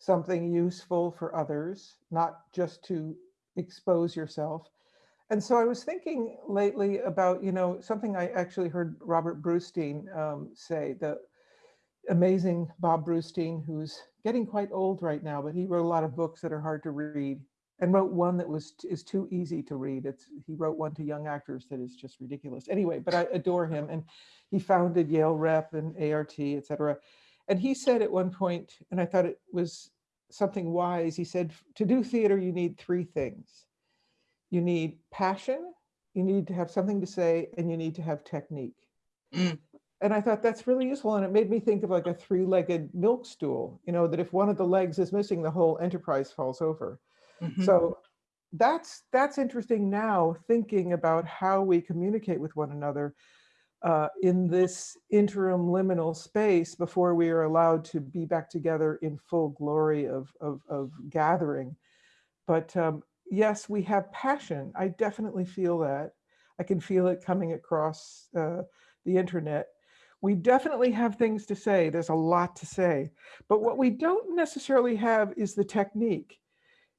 something useful for others, not just to expose yourself. And so I was thinking lately about, you know, something I actually heard Robert Brustein um, say, the amazing Bob Brustein, who's getting quite old right now, but he wrote a lot of books that are hard to read and wrote one that was is too easy to read. It's he wrote one to young actors that is just ridiculous. Anyway, but I adore him, and he founded Yale Rep and ART, et cetera. And he said at one point, and I thought it was something wise. He said, "To do theater, you need three things. You need passion, you need to have something to say, and you need to have technique." Mm. And I thought that's really useful, and it made me think of like a three-legged milk stool. You know that if one of the legs is missing, the whole enterprise falls over. Mhm. So that's that's interesting now thinking about how we communicate with one another uh, in this interim liminal space before we are allowed to be back together in full glory of, of, of gathering. But um, yes, we have passion. I definitely feel that. I can feel it coming across uh, the internet. We definitely have things to say. There's a lot to say. But what we don't necessarily have is the technique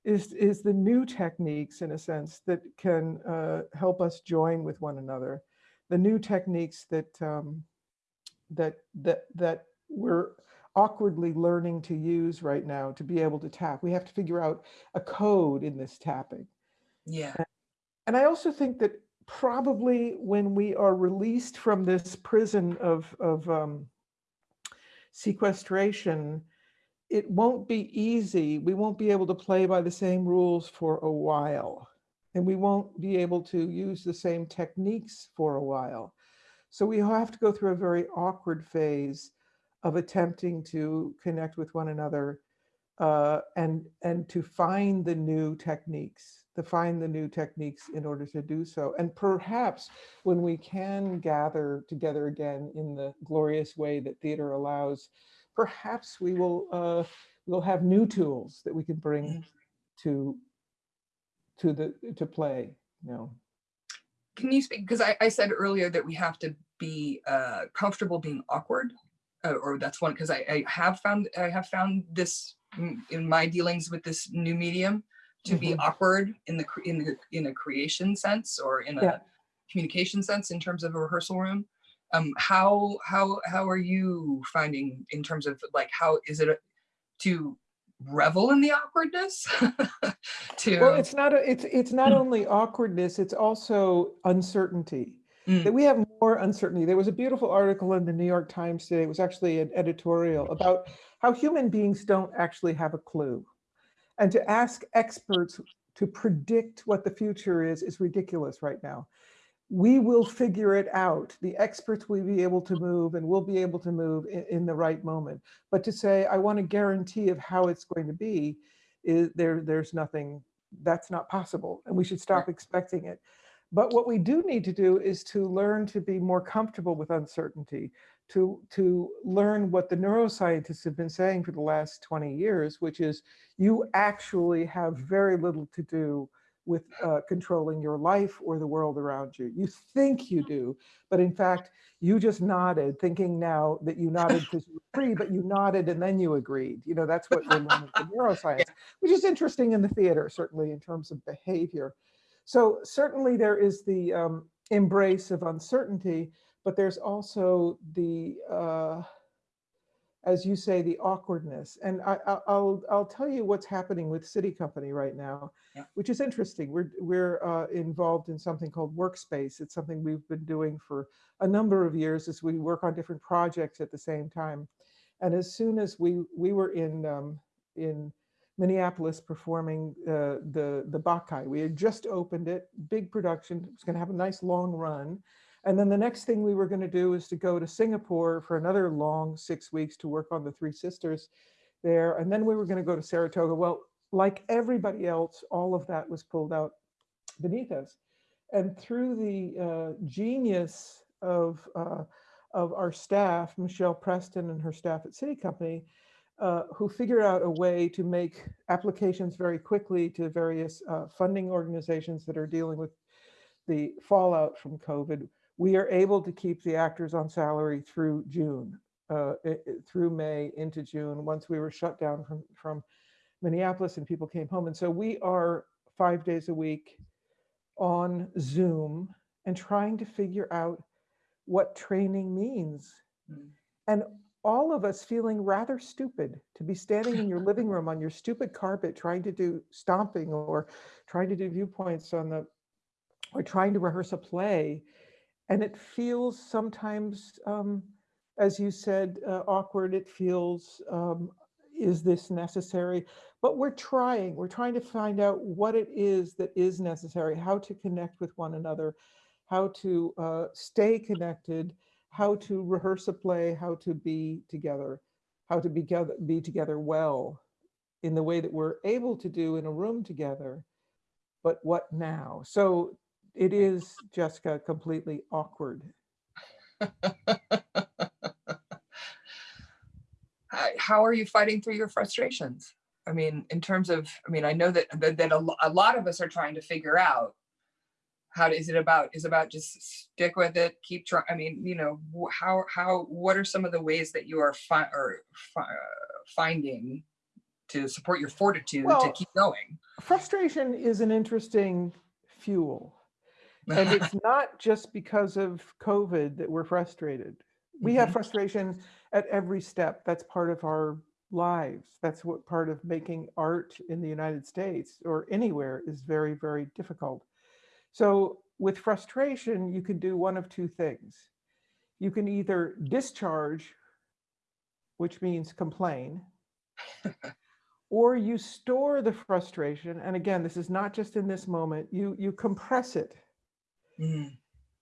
is, is the new techniques in a sense that can uh, help us join with one another. The new techniques that um, that that that we're awkwardly learning to use right now to be able to tap. We have to figure out a code in this tapping. Yeah. And I also think that probably when we are released from this prison of, of um, sequestration, it won't be easy. We won't be able to play by the same rules for a while. And we won't be able to use the same techniques for a while. So we have to go through a very awkward phase of attempting to connect with one another uh, and, and to find the new techniques, to find the new techniques in order to do so. And perhaps when we can gather together again in the glorious way that theater allows, perhaps we will uh, we'll have new tools that we can bring Mhm. to to the to play. You know, Can you speak, because I, I said earlier that we have to be uh, comfortable being awkward, uh, or that's one, because I, I have found, I have found this mm, in my dealings with this new medium to be Mhm. awkward in the, in the, in a creation sense or in a Yeah. communication sense in terms of a rehearsal room. Um, how, how, how are you finding in terms of like, how is it a- to revel in the awkwardness? To. well, it's not a, it's it's not only awkwardness; it's also uncertainty. Mm. that we have more uncertainty. There was a beautiful article in the New York Times today. It was actually an editorial about how human beings don't actually have a clue. And to ask experts to predict what the future is is ridiculous right now. We will figure it out. The experts will be able to move and we'll be able to move in, in the right moment. But to say, I want a guarantee of how it's going to be, is there, there's nothing, that's not possible. And we should stop expecting it. But what we do need to do is to learn to be more comfortable with uncertainty, to, to learn what the neuroscientists have been saying for the last 20 years, which is you actually have very little to do with uh, controlling your life or the world around you. You think you do, but in fact, you just nodded, thinking now that you nodded because you agree, but you nodded and then you agreed. You know, that's what we're learning from neuroscience, which is interesting in the theater, certainly in terms of behavior. So certainly there is the um, embrace of uncertainty, but there's also the, uh, as you say, the awkwardness. And I, I- I'll, I'll tell you what's happening with SITI Company right now, Yeah. which is interesting. We're, we're uh, involved in something called Workspace. It's something we've been doing for a number of years as we work on different projects at the same time. And as soon as we, we were in, um, in Minneapolis performing uh, the the Bacchae. We had just opened it, big production. It was going to have a nice long run, and then the next thing we were going to do is to go to Singapore for another long six weeks to work on the Three Sisters there, and then we were going to go to Saratoga. Well, like everybody else, all of that was pulled out beneath us, and through the uh, genius of, uh, of our staff, Michelle Preston and her staff at SITI Company, uh, who figured out a way to make applications very quickly to various uh, funding organizations that are dealing with the fallout from COVID. We are able to keep the actors on salary through June, uh, i- i- through May into June, once we were shut down from, from Minneapolis and people came home. And so we are five days a week on Zoom and trying to figure out what training means. Mm. And all of us feeling rather stupid to be standing in your living room on your stupid carpet trying to do stomping or trying to do viewpoints on the or trying to rehearse a play. And it feels sometimes, um, as you said, uh, awkward. It feels, um, is this necessary? But we're trying, we're trying to find out what it is that is necessary, how to connect with one another, how to uh, stay connected, how to rehearse a play, how to be together, how to be together, be together well in the way that we're able to do in a room together. But what now? So it is, Jessica, completely awkward. How, are you fighting through your frustrations? I mean, in terms of, I mean, I know that, that, that a lot of us are trying to figure out how is it about, is about just stick with it, keep trying, I mean, you know, how, how, what are some of the ways that you are fi- or fi- finding to support your fortitude to keep going? Frustration is an interesting fuel. And it's not just because of COVID that we're frustrated. We have Mhm. frustration at every step. That's part of our lives. That's what part of making art in the United States or anywhere is very, very difficult. So with frustration, you can do one of two things. You can either discharge, which means complain, or you store the frustration. And again, this is not just in this moment, you, you compress it. Mm,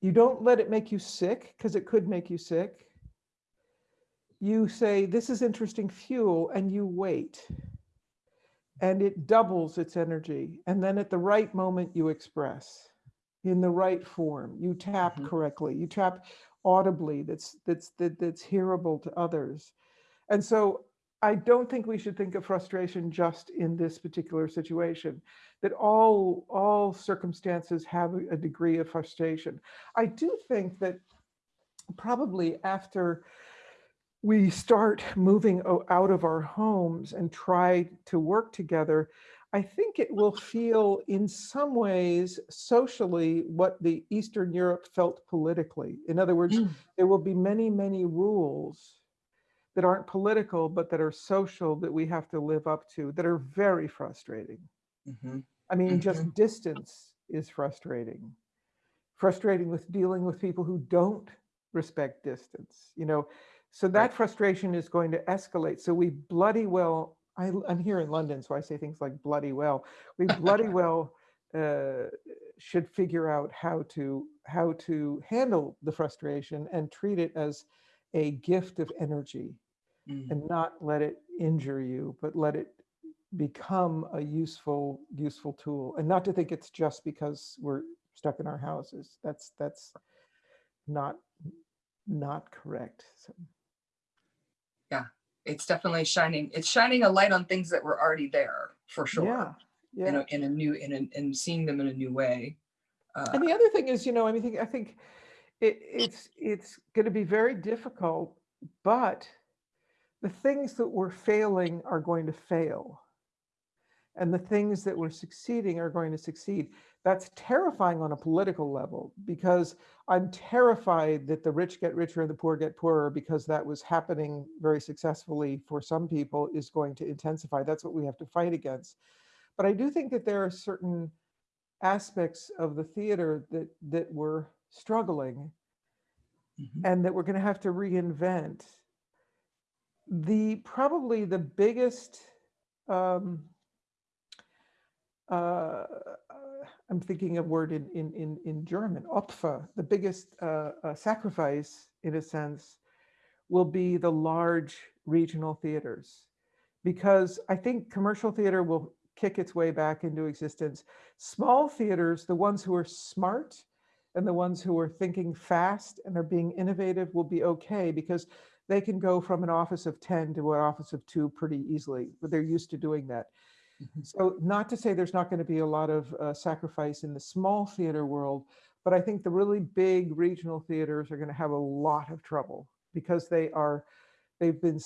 You don't let it make you sick because it could make you sick. You say, this is interesting fuel, and you wait. And it doubles its energy. And then at the right moment, you express in the right form. You tap Mhm. correctly. You tap audibly that's that's that, that's hearable to others. And so I don't think we should think of frustration just in this particular situation, that all, all circumstances have a degree of frustration. I do think that probably after we start moving out of our homes and try to work together, I think it will feel in some ways socially what the Eastern Europe felt politically. In other words, Mm. there will be many, many rules that aren't political, but that are social that we have to live up to that are very frustrating. mhm. I mean, just distance is frustrating. Frustrating with dealing with people who don't respect distance, you know. So that Right. frustration is going to escalate. So we bloody well, I, I'm here in London, so I say things like bloody well. We bloody well uh, should figure out how to how to handle the frustration and treat it as a gift of energy Mm. and not let it injure you, but let it become a useful, useful tool. And not to think it's just because we're stuck in our houses. That's, that's not, not correct. So, It's definitely shining, it's shining a light on things that were already there, for sure. You yeah. know, in a new, in a, and seeing them in a new way. Uh, And the other thing is, you know, I mean, I think, I think it, it's, it's going to be very difficult, but the things that we're failing are going to fail. And the things that we're succeeding are going to succeed. That's terrifying on a political level because I'm terrified that the rich get richer and the poor get poorer because that was happening very successfully for some people is going to intensify. That's what we have to fight against. But I do think that there are certain aspects of the theater that that we're struggling mhm. and that we're going to have to reinvent. The probably the biggest um, uh, I'm thinking of word in in in, in German, Opfer, the biggest uh, uh, sacrifice in a sense will be the large regional theaters because I think commercial theater will kick its way back into existence. Small theaters, the ones who are smart and the ones who are thinking fast and are being innovative will be okay because they can go from an office of 10 to an office of two pretty easily, but they're used to doing that. Mhm. So not to say there's not going to be a lot of uh, sacrifice in the small theater world, but I think the really big regional theaters are going to have a lot of trouble because they are, they've been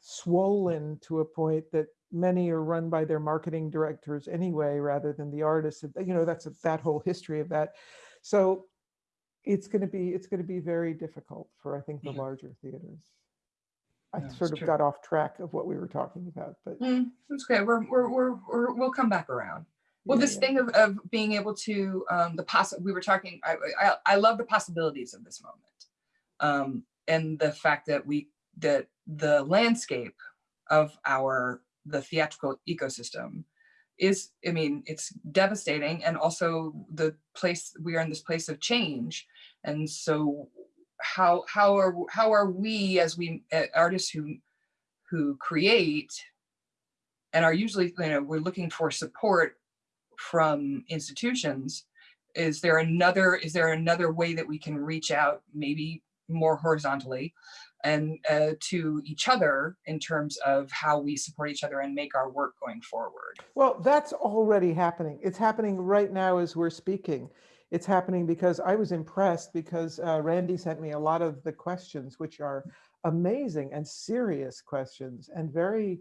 swollen to a point that many are run by their marketing directors anyway, rather than the artists. You know, that's a- that whole history of that. So it's going to be, it's going to be very difficult for, I think, the Yeah. larger theaters. I No, sort of true. got off track of what we were talking about, but. Mm, That's okay. We're, we're, we're, we're, we'll come back around. Well, yeah, this yeah. thing of, of being able to, um, the poss, we were talking, I, I, I love the possibilities of this moment. Um, and the fact that we, that the landscape of our, the theatrical ecosystem is, I mean, it's devastating and also the place, we are in this place of change. And so how, how are, how are we as we, uh, artists who, who create and are usually, you know, we're looking for support from institutions. Is there another, is there another way that we can reach out, maybe more horizontally and uh, to each other in terms of how we support each other and make our work going forward? Well, that's already happening. It's happening right now as we're speaking. It's happening because I was impressed because uh, Randy sent me a lot of the questions, which are amazing and serious questions and very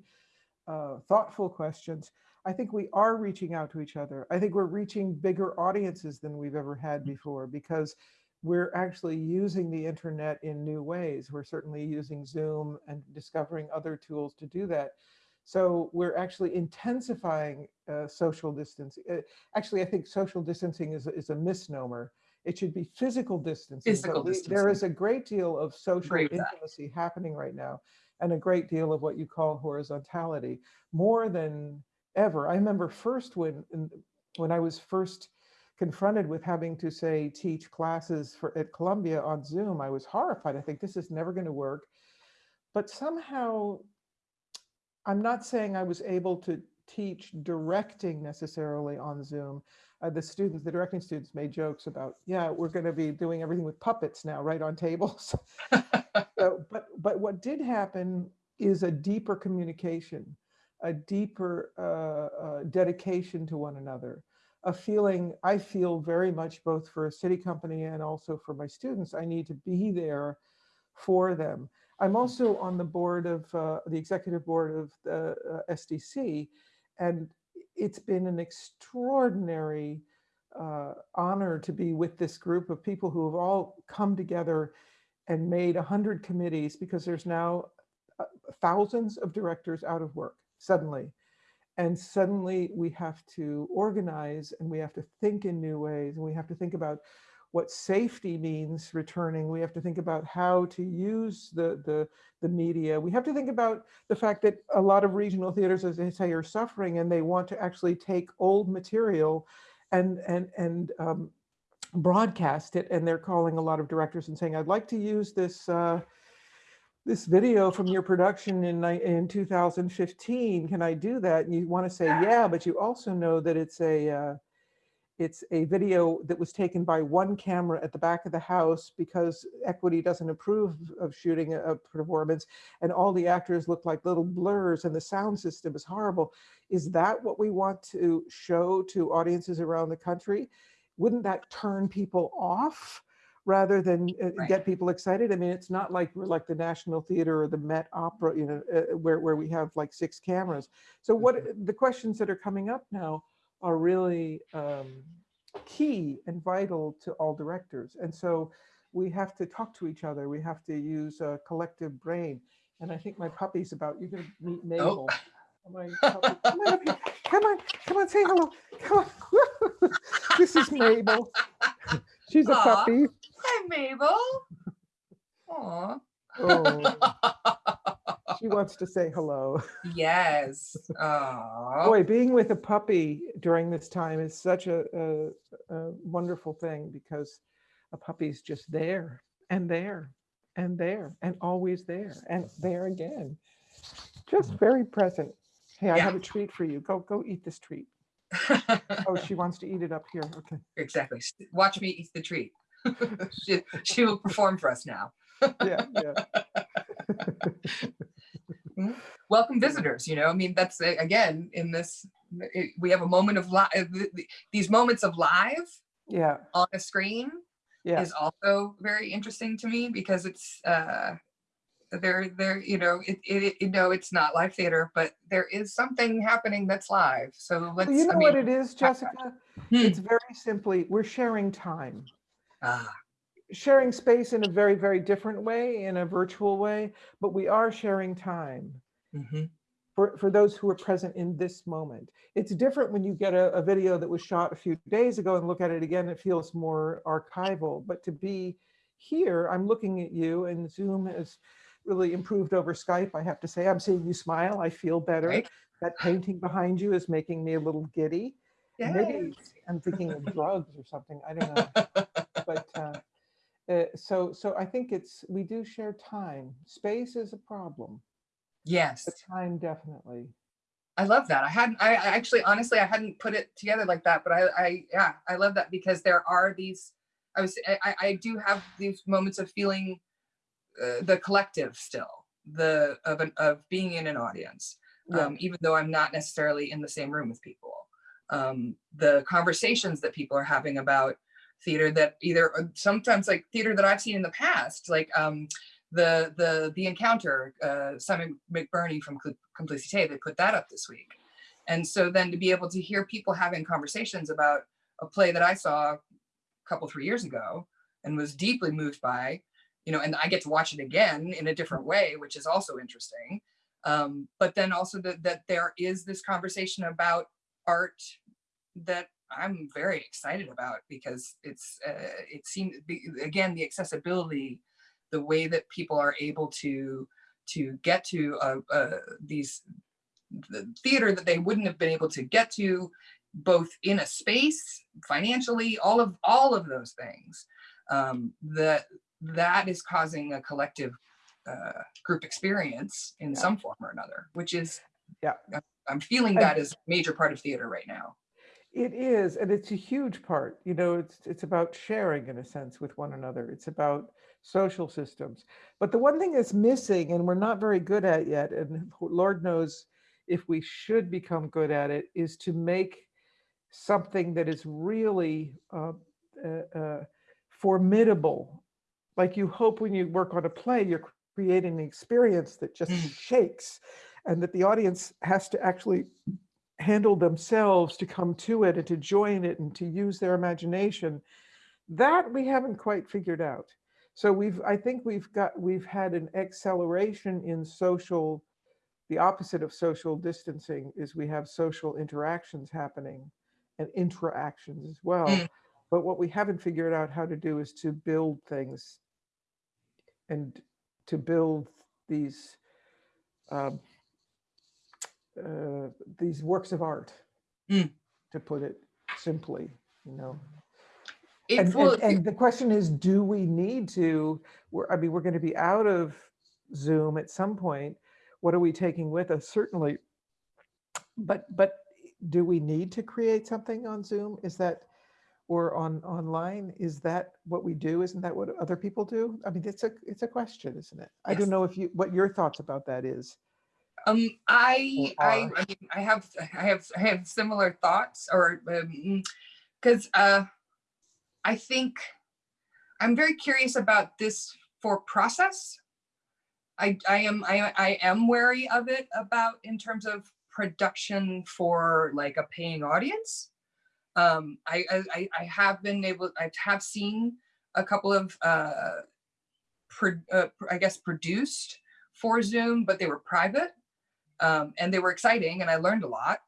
uh, thoughtful questions. I think we are reaching out to each other. I think we're reaching bigger audiences than we've ever had before because we're actually using the internet in new ways. We're certainly using Zoom and discovering other tools to do that. So we're actually intensifying uh, social distancing. Uh, actually, I think social distancing is, a- is a misnomer. It should be physical distancing. Physical we- distancing. is a great deal of social with that. intimacy happening right now and a great deal of what you call horizontality, more than ever. I remember first when, when I was first confronted with having to say teach classes for at Columbia on Zoom, I was horrified. I think this is never going to work. But somehow, I'm not saying I was able to teach directing necessarily on Zoom. Uh, the students, the directing students made jokes about, yeah, we're going to be doing everything with puppets now, right on tables. So, but but what did happen is a deeper communication, a deeper uh, uh, dedication to one another, a feeling I feel very much both for a SITI Company and also for my students. I need to be there for them. I'm also on the board of uh, the executive board of the uh, SDC, and it's been an extraordinary uh, honor to be with this group of people who have all come together and made 100 committees because there's now uh, thousands of directors out of work suddenly. And suddenly we have to organize and we have to think in new ways and we have to think about what safety means returning. We have to think about how to use the, the, the media. We have to think about the fact that a lot of regional theaters, as they say, are suffering and they want to actually take old material and, and, and um, broadcast it and they're calling a lot of directors and saying i'd like to use this uh, this video from your production in in 2015 can i do that and you want to say yeah but you also know that it's a uh, it's a video that was taken by one camera at the back of the house because equity doesn't approve of shooting a, performance and all the actors look like little blurs and the sound system is horrible is that what we want to show to audiences around the country wouldn't that turn people off rather than uh, Right. get people excited? I mean, it's not like we're like the National Theater or the Met Opera, you know, uh, where, where we have like six cameras. So what the questions that are coming up now are really um, key and vital to all directors. And so we have to talk to each other. We have to use a collective brain. And I think my puppy's about, you're gonna meet Mabel. My puppy- Come on, come on, come on, say hello. Come on. This is Mabel. She's a puppy. Hi, Mabel. Aw. Oh, she wants to say hello. yes. Aw. Boy, being with a puppy during this time is such a, a, a wonderful thing because a puppy's just there and there and there and always there and there again. Just mm. very present. Hey, I Yeah. have a treat for you. Go, go eat this treat. Oh, she wants to eat it up here. Okay. exactly. Watch me eat the treat. she, she will perform for us now. Yeah, yeah. Welcome visitors, you know, I mean, that's uh, again, in this, it- we have a moment of live, these moments of live Yeah, on a screen yeah. is also very interesting to me because it's, uh, there, there, you know, it, it, you know, it's not live theater, but there is something happening that's live. So let's, Well, you I know what it is, Jessica? hmm, It's very simply, we're sharing time. ah, Sharing space in a very, very different way, in a virtual way, but we are sharing time mhm, for, for those who are present in this moment. It's different when you get a, a video that was shot a few days ago and look at it again, it feels more archival, but to be here, I'm looking at you and Zoom has really improved over Skype. I have to say, I'm seeing you smile. I feel better. Right. That painting behind you is making me a little giddy. Maybe. I'm thinking of drugs or something. I don't know. But uh, uh, so, so I think it's, we do share time. Space is a problem, Yes. time definitely. I love that. I hadn't, I actually, honestly, I hadn't put it together like that, but I, I, yeah, I love that because there are these, I was, I- I, I do have these moments of feeling uh, the collective still, the, of an, of being in an audience, Yeah. um, even though I'm not necessarily in the same room with people. Um, the conversations that people are having about theater that either, uh, sometimes like theater that I've seen in the past, like, um, the the the encounter uh simon mcburney from complicité they put that up this week. And so then to be able to hear people having conversations about a play that i saw a couple three years ago and was deeply moved by you know and i get to watch it again in a different way which is also interesting. Um but then also that that there is this conversation about art that i'm very excited about because it's uh, it seems again the accessibility the way that people are able to to get to uh, uh, these the theater that they wouldn't have been able to get to both in a space financially all of all of those things um, that that is causing a collective uh, group experience in Yeah. some form or another which is Yeah. I'm- feeling that is a major part of theater right now It is, and it's a huge part. You know, it's it's about sharing in a sense with one another. It's about social systems. But the one thing that's missing, and we're not very good at yet, and Lord knows if we should become good at it, is to make something that is really uh, uh, uh, formidable. Like you hope when you work on a play, you're creating an experience that just Mm. shakes, and that the audience has to actually handle themselves to come to it and to join it and to use their imagination that we haven't quite figured out so we've i think we've got we've had an acceleration in social the opposite of social distancing is we have social interactions happening and interactions as well Mm. but what we haven't figured out how to do is to build things and to build these um, uh, these works of art, Mm. to put it simply, you know. And, will- and, and the question is, do we need to, we're, I mean, we're going to be out of Zoom at some point. What are we taking with us? Certainly. But, but do we need to create something on Zoom? Is that, or on, online? Is that what we do? Isn't that what other people do? I mean, it's a, it's a question, isn't it? I don't know if you, what your thoughts about that is. Um, I, I. I mean, I have, I have, I have similar thoughts or, um, cause, uh, I think I'm very curious about this for process. I, I am, I, I am wary of it about in terms of production for like a paying audience. Um, I, I, I- I have been able, I have seen a couple of, uh, pro, uh, I guess produced for Zoom, but they were private um, and they were exciting and I learned a lot.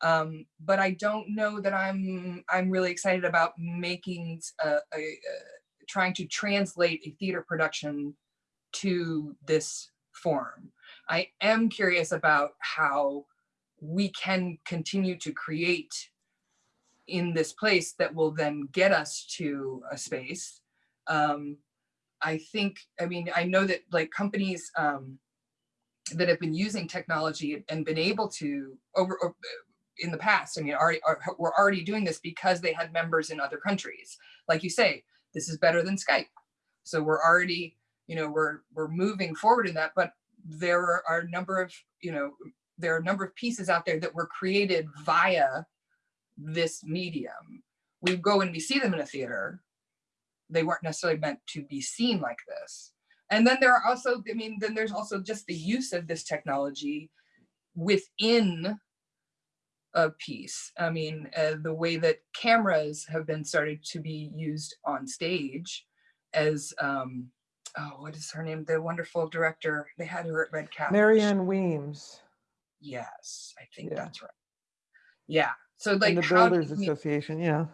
Um, but I don't know that I'm I'm really excited about making a, a, trying to translate a theater production to this form. I am curious about how we can continue to create in this place that will then get us to a space. Um, I think, I mean, I know that like companies um, that have been using technology and been able to over, in the past, I mean, already are, were already doing this because they had members in other countries. Like you say, this is better than Skype. So we're already, you know, we're we're moving forward in that, but there are, are a number of, you know, there are a number of pieces out there that were created via this medium. We go and we see them in a theater. They weren't necessarily meant to be seen like this. And then there are also, I mean, then there's also just the use of this technology within a piece. I mean, uh, the way that cameras have been started to be used on stage as, um, oh, what is her name? The wonderful director. They had her at REDCAT. Marianne Weems Yes, I think Yeah. that's right. Yeah. So like and the Builders Association, yeah.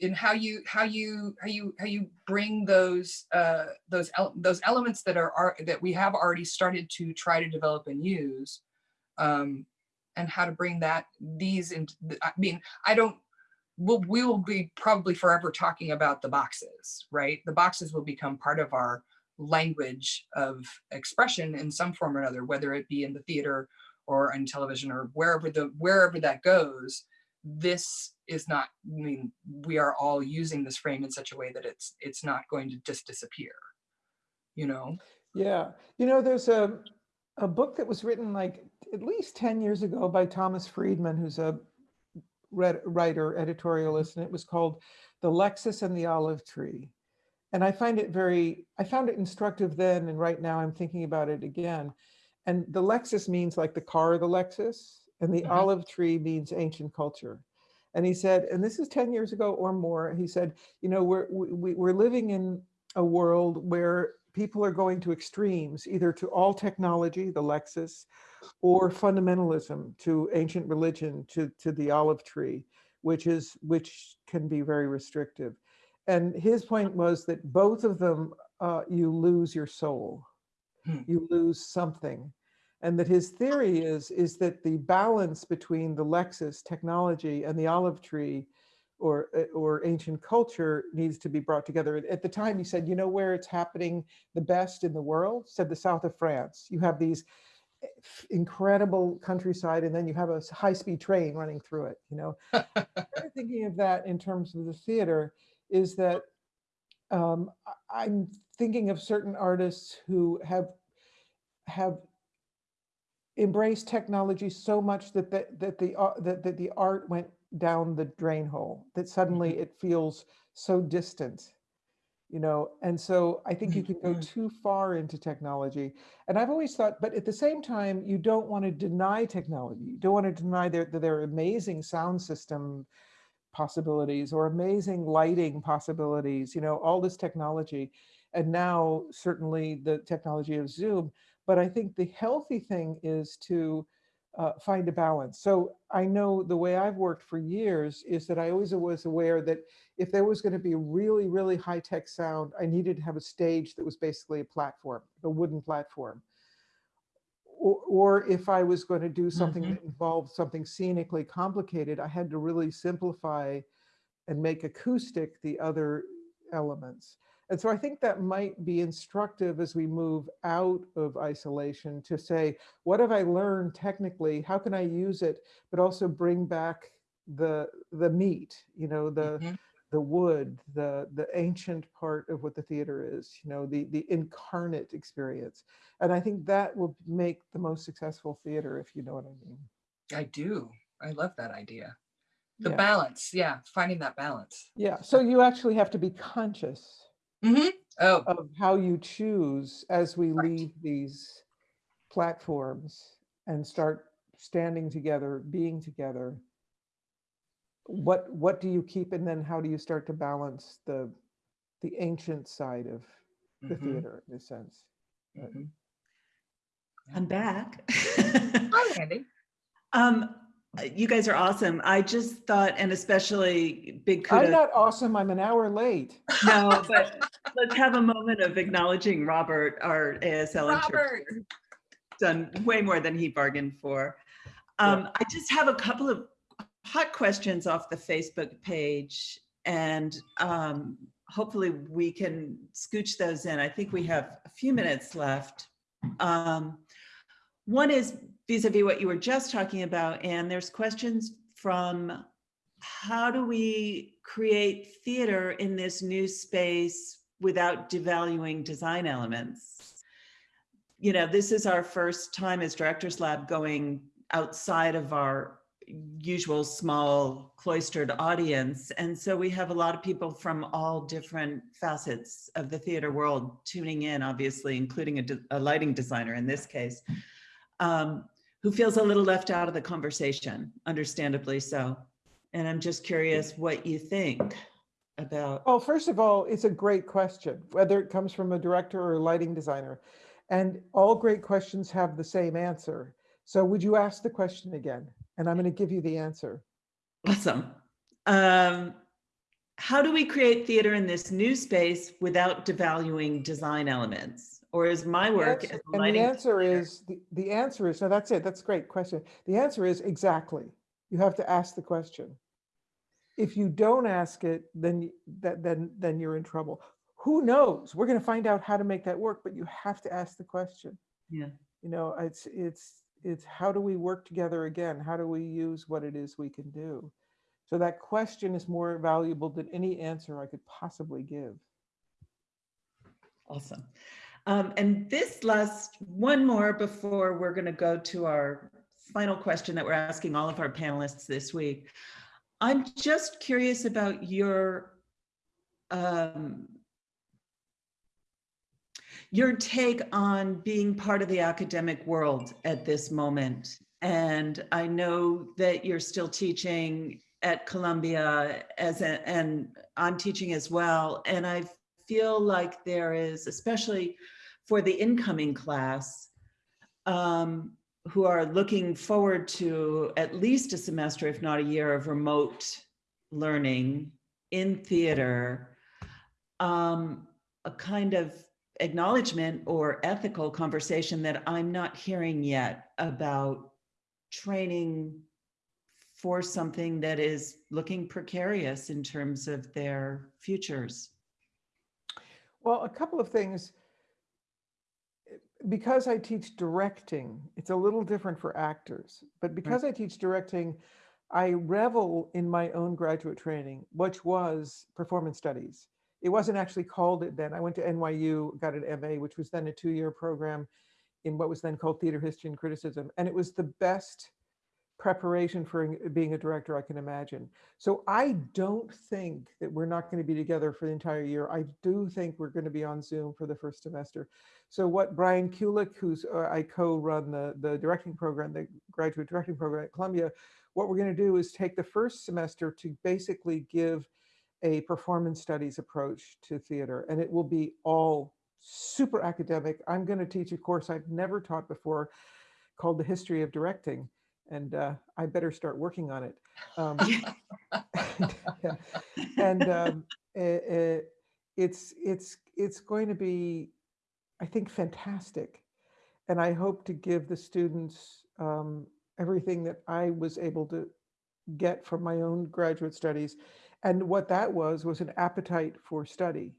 In how you how you how you how you bring those uh those el- those elements that are, are that we have already started to try to develop and use um and how to bring that these into i mean i don't we'll we will be probably forever talking about the boxes right? The boxes will become part of our language of expression in some form or another whether it be in the theater or on television or wherever the wherever that goes this is not i mean we are all using this frame in such a way that it's it's not going to just disappear you know Yeah, you know, there's a, a book that was written like at least 10 years ago by Thomas Friedman, who's a writer, editorialist, and it was called The Lexus and the Olive Tree. And I find it very, I found it instructive then, and right now I'm thinking about it again. And the Lexus means like the car, of the Lexus, and the Mhm. olive tree means ancient culture. And he said, and this is 10 years ago or more, he said, you know, we're, we, we- we're living in a world where people are going to extremes, either to all technology, the Lexus, or fundamentalism to ancient religion, to, to the olive tree, which is which can be very restrictive. And his point was that both of them, uh, you lose your soul, Hmm. you lose something. And that his theory is, is that the balance between the Lexus technology and the olive tree or, uh, or ancient culture needs to be brought together. At the time, he said, you know where it's happening the best in the world? Said the south of France. You have these eh, incredible countryside, and then you have a high-speed train running through it. You know, thinking of that in terms of the theater is that um, I'm thinking of certain artists who have have embraced technology so much that the, that the ar- that, that the art went down the drain hole that suddenly it feels so distant you know? And so i think you can go Mhm. too far into technology. And i've always thought but at the same time you don't want to deny technology. You don't want to deny their their amazing sound system possibilities or amazing lighting possibilities you know all this technology. And now certainly the technology of zoom but i think the healthy thing is to uh, find a balance so i know the way i've worked for years is that i always was aware that if there was going to be really really high tech sound i needed to have a stage that was basically a platform a wooden platform or, or if I was going to do something Mhm. that involved something scenically complicated, I had to really simplify and make acoustic the other elements. And so I think that might be instructive as we move out of isolation to say, what have I learned technically? How can I use it, but also bring back the the meat, you know, the Mhm. the wood, the the ancient part of what the theater is, you know, the the incarnate experience. And I think that will make the most successful theater, if you know what I mean. i do i love that idea the Yeah. balance yeah finding that balance Yeah. So you actually have to be conscious hmm oh of how you choose as we Right. leave these platforms and start standing together, being together. What what do you keep and then how do you start to balance the the ancient side of the mhm, theater in a sense? mhm. I'm back. hi andy Um, you guys are awesome. I just thought, and especially big I'm not awesome. I'm an hour late. No, but let's have a moment of acknowledging Robert, our ASL Robert. interpreter. Done way more than he bargained for. Um, I just have a couple of hot questions off the Facebook page and um, hopefully we can scooch those in. I think we have a few minutes left. Um, one is vis-a-vis what you were just talking about, and there's questions from how do we create theater in this new space without devaluing design elements? You know, this is our first time as Directors Lab going outside of our usual small cloistered audience. And so we have a lot of people from all different facets of the theater world tuning in, obviously, including a, de- a lighting designer in this case, um, who feels a little left out of the conversation, understandably so. And I'm just curious what you think about, Well, first of all, it's a great question, whether it comes from a director or a lighting designer. And all great questions have the same answer. So would you ask the question again? And I'm going to give you the answer. awesome. Um, how do we create theater in this new space without devaluing design elements? Or is my work answer- as a And the answer is, the, the answer is, no, that's it. That's a great question. The answer is exactly. You have to ask the question. If you don't ask it, then, that, then, then you're in trouble. Who knows? We're going to find out how to make that work, but you have to ask the question. Yeah. You know, it's, it's, it's how do we work together again? How do we use what it is we can do? So that question is more valuable than any answer I could possibly give. Awesome. Um, and this last one more before we're going to go to our final question that we're asking all of our panelists this week. I'm just curious about your um, your take on being part of the academic world at this moment. And I know that you're still teaching at Columbia as a, and I'm teaching as well. And I feel like there is, especially for the incoming class, um, who are looking forward to at least a semester, if not a year of remote learning in theater, um, a kind of acknowledgement or ethical conversation that I'm not hearing yet about training for something that is looking precarious in terms of their futures. Well, a couple of things. Because I teach directing, it's a little different for actors, but because I teach directing, I revel in my own graduate training, which was performance studies. It wasn't actually called it then. I went to NYU, got an MA, which was then a two-year program in what was then called theater history and criticism. And it was the best preparation for being a director I can imagine. So I don't think that we're not going to be together for the entire year. I do think we're going to be on Zoom for the first semester. So what Brian Kulick, who's uh, I co-run the the directing program, the graduate directing program at Columbia, what we're going to do is take the first semester to basically give a performance studies approach to theater, and it will be all super academic. I'm going to teach a course I've never taught before called the history of directing and uh, I better start working on it. Um, yeah. And um, eh, eh, it's it's it's going to be, I think, fantastic, and I hope to give the students um, everything that I was able to get from my own graduate studies, and what that was was an appetite for study.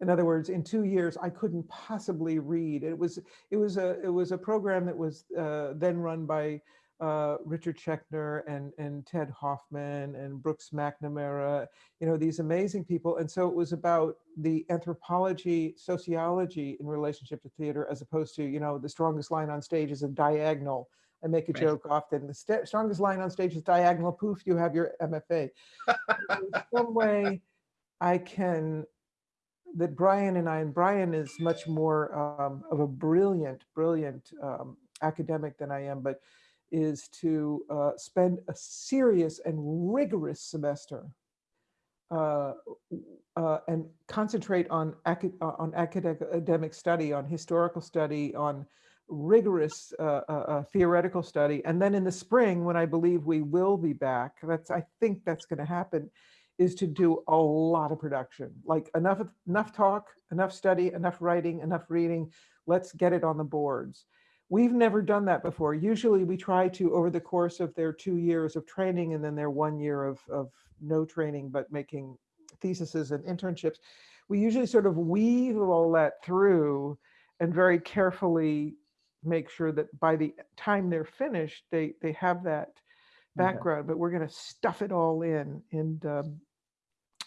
In other words, in two years, I couldn't possibly read. It was it was a it was a program that was uh, then run by uh, Richard Schechner and, and Ted Hoffman and Brooks McNamara, you know, these amazing people. And so it was about the anthropology, sociology in relationship to theater, as opposed to, you know, the strongest line on stage is a diagonal. I make a Right. joke often, the st- strongest line on stage is diagonal, poof, you have your MFA. in some way, I can, that Brian and I, and Brian is much more um, of a brilliant, brilliant um, academic than I am, but is to uh, spend a serious and rigorous semester uh, uh, and concentrate on, uh, on academic study, on historical study, on rigorous uh, uh, theoretical study. And then in the spring, when I believe we will be back, that's I think that's going to happen, is to do a lot of production, like enough enough talk, enough study, enough writing, enough reading. Let's get it on the boards. We've never done that before. Usually we try to, over the course of their two years of training and then their one year of, of no training, but making theses and internships, we usually sort of weave all that through and very carefully make sure that by the time they're finished, they, they have that background, but we're going to stuff it all in. And um,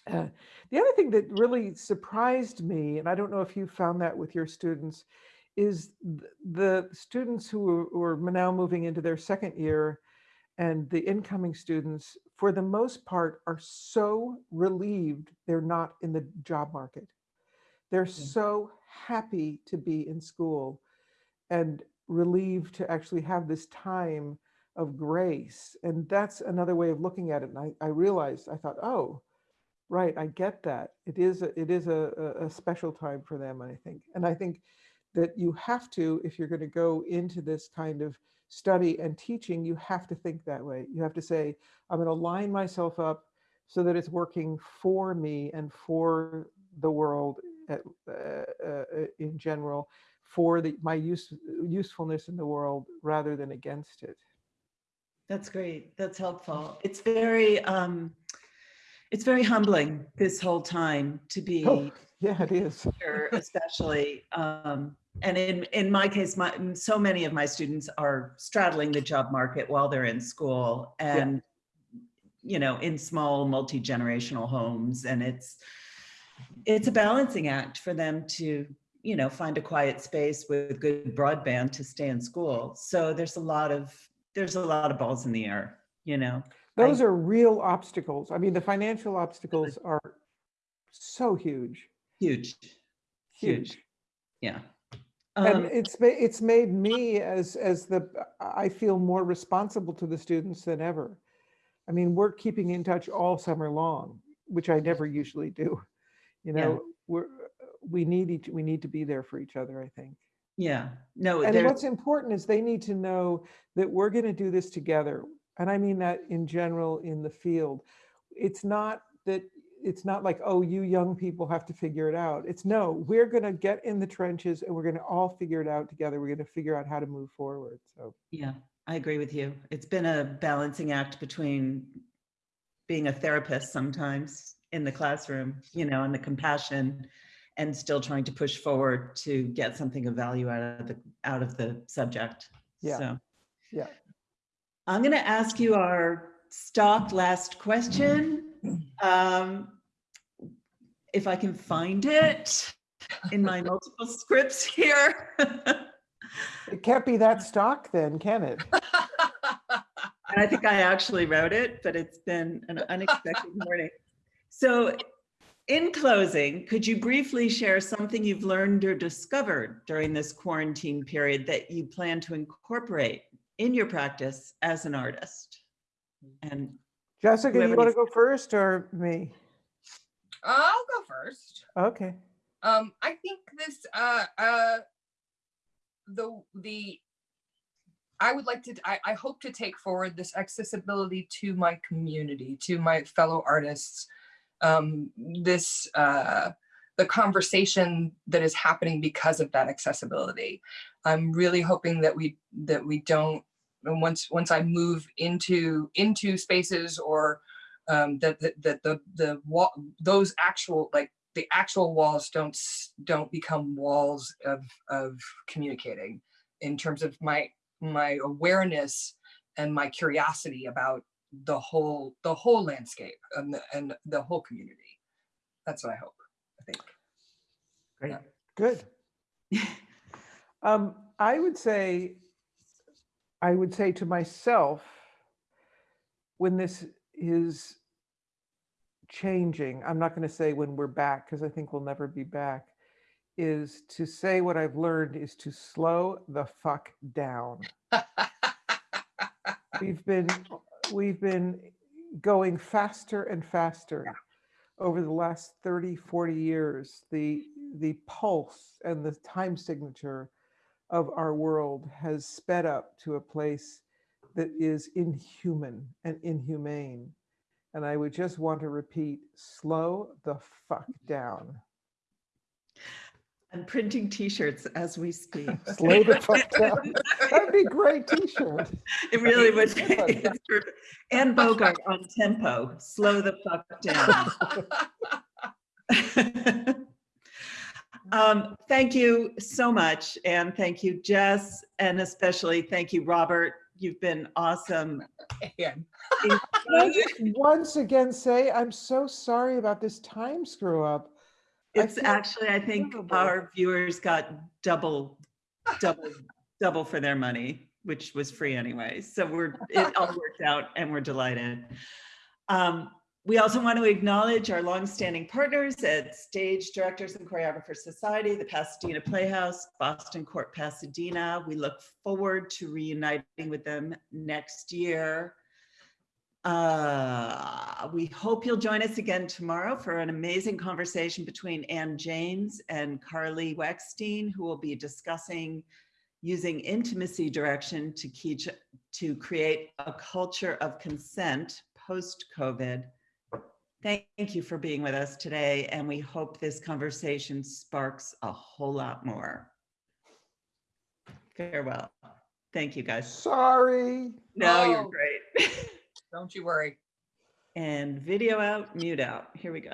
uh, the other thing that really surprised me, and I don't know if you found that with your students, is the students who are, now moving into their second year and the incoming students, for the most part, are so relieved they're not in the job market. They're so happy to be in school and relieved to actually have this time of grace. And that's another way of looking at it. And I, I realized, I thought, oh, right, I get that. It is, a, it is a- a special time for them, I think. And I think that you have to, if you're going to go into this kind of study and teaching, you have to think that way. You have to say, I'm going to line myself up so that it's working for me and for the world at, uh, uh, in general, for the, my use, usefulness in the world rather than against it. That's great. That's helpful. It's very, um, it's very humbling this whole time to be Oh, yeah, it is. here, especially. Um, and in, in my case, my, so many of my students are straddling the job market while they're in school and, you know, in small multi-generational homes. And it's, it's a balancing act for them to, you know, find a quiet space with good broadband to stay in school. So there's a lot of, there's a lot of balls in the air, you know? I- Those are real obstacles. I mean, the financial obstacles are so huge, Huge, huge, huge. yeah. And Um, it's, ma- it's made me as, as the, I feel more responsible to the students than ever. I mean, we're keeping in touch all summer long, which I never usually do. You Yeah. know, we're, we need each, we need to be there for each other, I think. Yeah, no, And what's important is they need to know that we're going to do this together. And I mean that in general in the field. It's not that, it's not like, oh, you young people have to figure it out. It's no, we're going to get in the trenches and we're going to all figure it out together. We're going to figure out how to move forward. So, yeah, I agree with you. It's been a balancing act between being a therapist sometimes in the classroom, you know, and the compassion and still trying to push forward to get something of value out of the, out of the subject. Yeah. So yeah. I'm going to ask you our stock last question. Um, If I can find it in my multiple scripts here. it can't be that stock then, can it? And I think I actually wrote it, but it's been an unexpected morning. So in closing, could you briefly share something you've learned or discovered during this quarantine period that you plan to incorporate in your practice as an artist? And Jessica, you want to go first or me? I'll go first. Okay. Um, I think this, uh, uh, the, the, I would like to, I, I hope to take forward this accessibility to my community, to my fellow artists. Um, this, uh, the conversation that is happening because of that accessibility. I'm really hoping that we, that we don't, and once, once I move into, into spaces or, um, that, that, that the, the wall, those actual, like, the actual walls don't don't become walls of of communicating in terms of my my awareness and my curiosity about the whole the whole landscape and the, and the whole community that's what i hope i think great. Good. Um, I would say, I would say to myself, when this is changing, I'm not going to say when we're back, because I think we'll never be back, is to say what I've learned is to slow the fuck down. We've been, we've been going faster and faster over the last 30, 40 years. The, the pulse and the time signature of our world has sped up to a place that is inhuman and inhumane. And I would just want to repeat, slow the fuck down. I'm printing t-shirts as we speak. Slow the fuck down. That'd be a great t-shirt. It really would be. Good. It's perfect. Anne Bogart on tempo, slow the fuck down. Um, thank you so much. And thank you, Jess, and especially thank you, Robert. You've been awesome. and Can I just once again say, I'm so sorry about this time screw up. It's feel actually, I think terrible. our viewers got double, double, double for their money, which was free anyway. So we're, it all worked out and we're delighted. Um, We also want to acknowledge our longstanding partners at Stage Directors and Choreographers Society, the Pasadena Playhouse, Boston Court Pasadena. We look forward to reuniting with them next year. Uh, we hope you'll join us again tomorrow for an amazing conversation between Ann James and Carly Weckstein, who will be discussing using intimacy direction to to create a culture of consent post-COVID. Thank you for being with us today, and we hope this conversation sparks a whole lot more. Farewell. Thank you, guys. Sorry. No, you're Oh. great. Don't you worry. And video out, mute out. Here we go.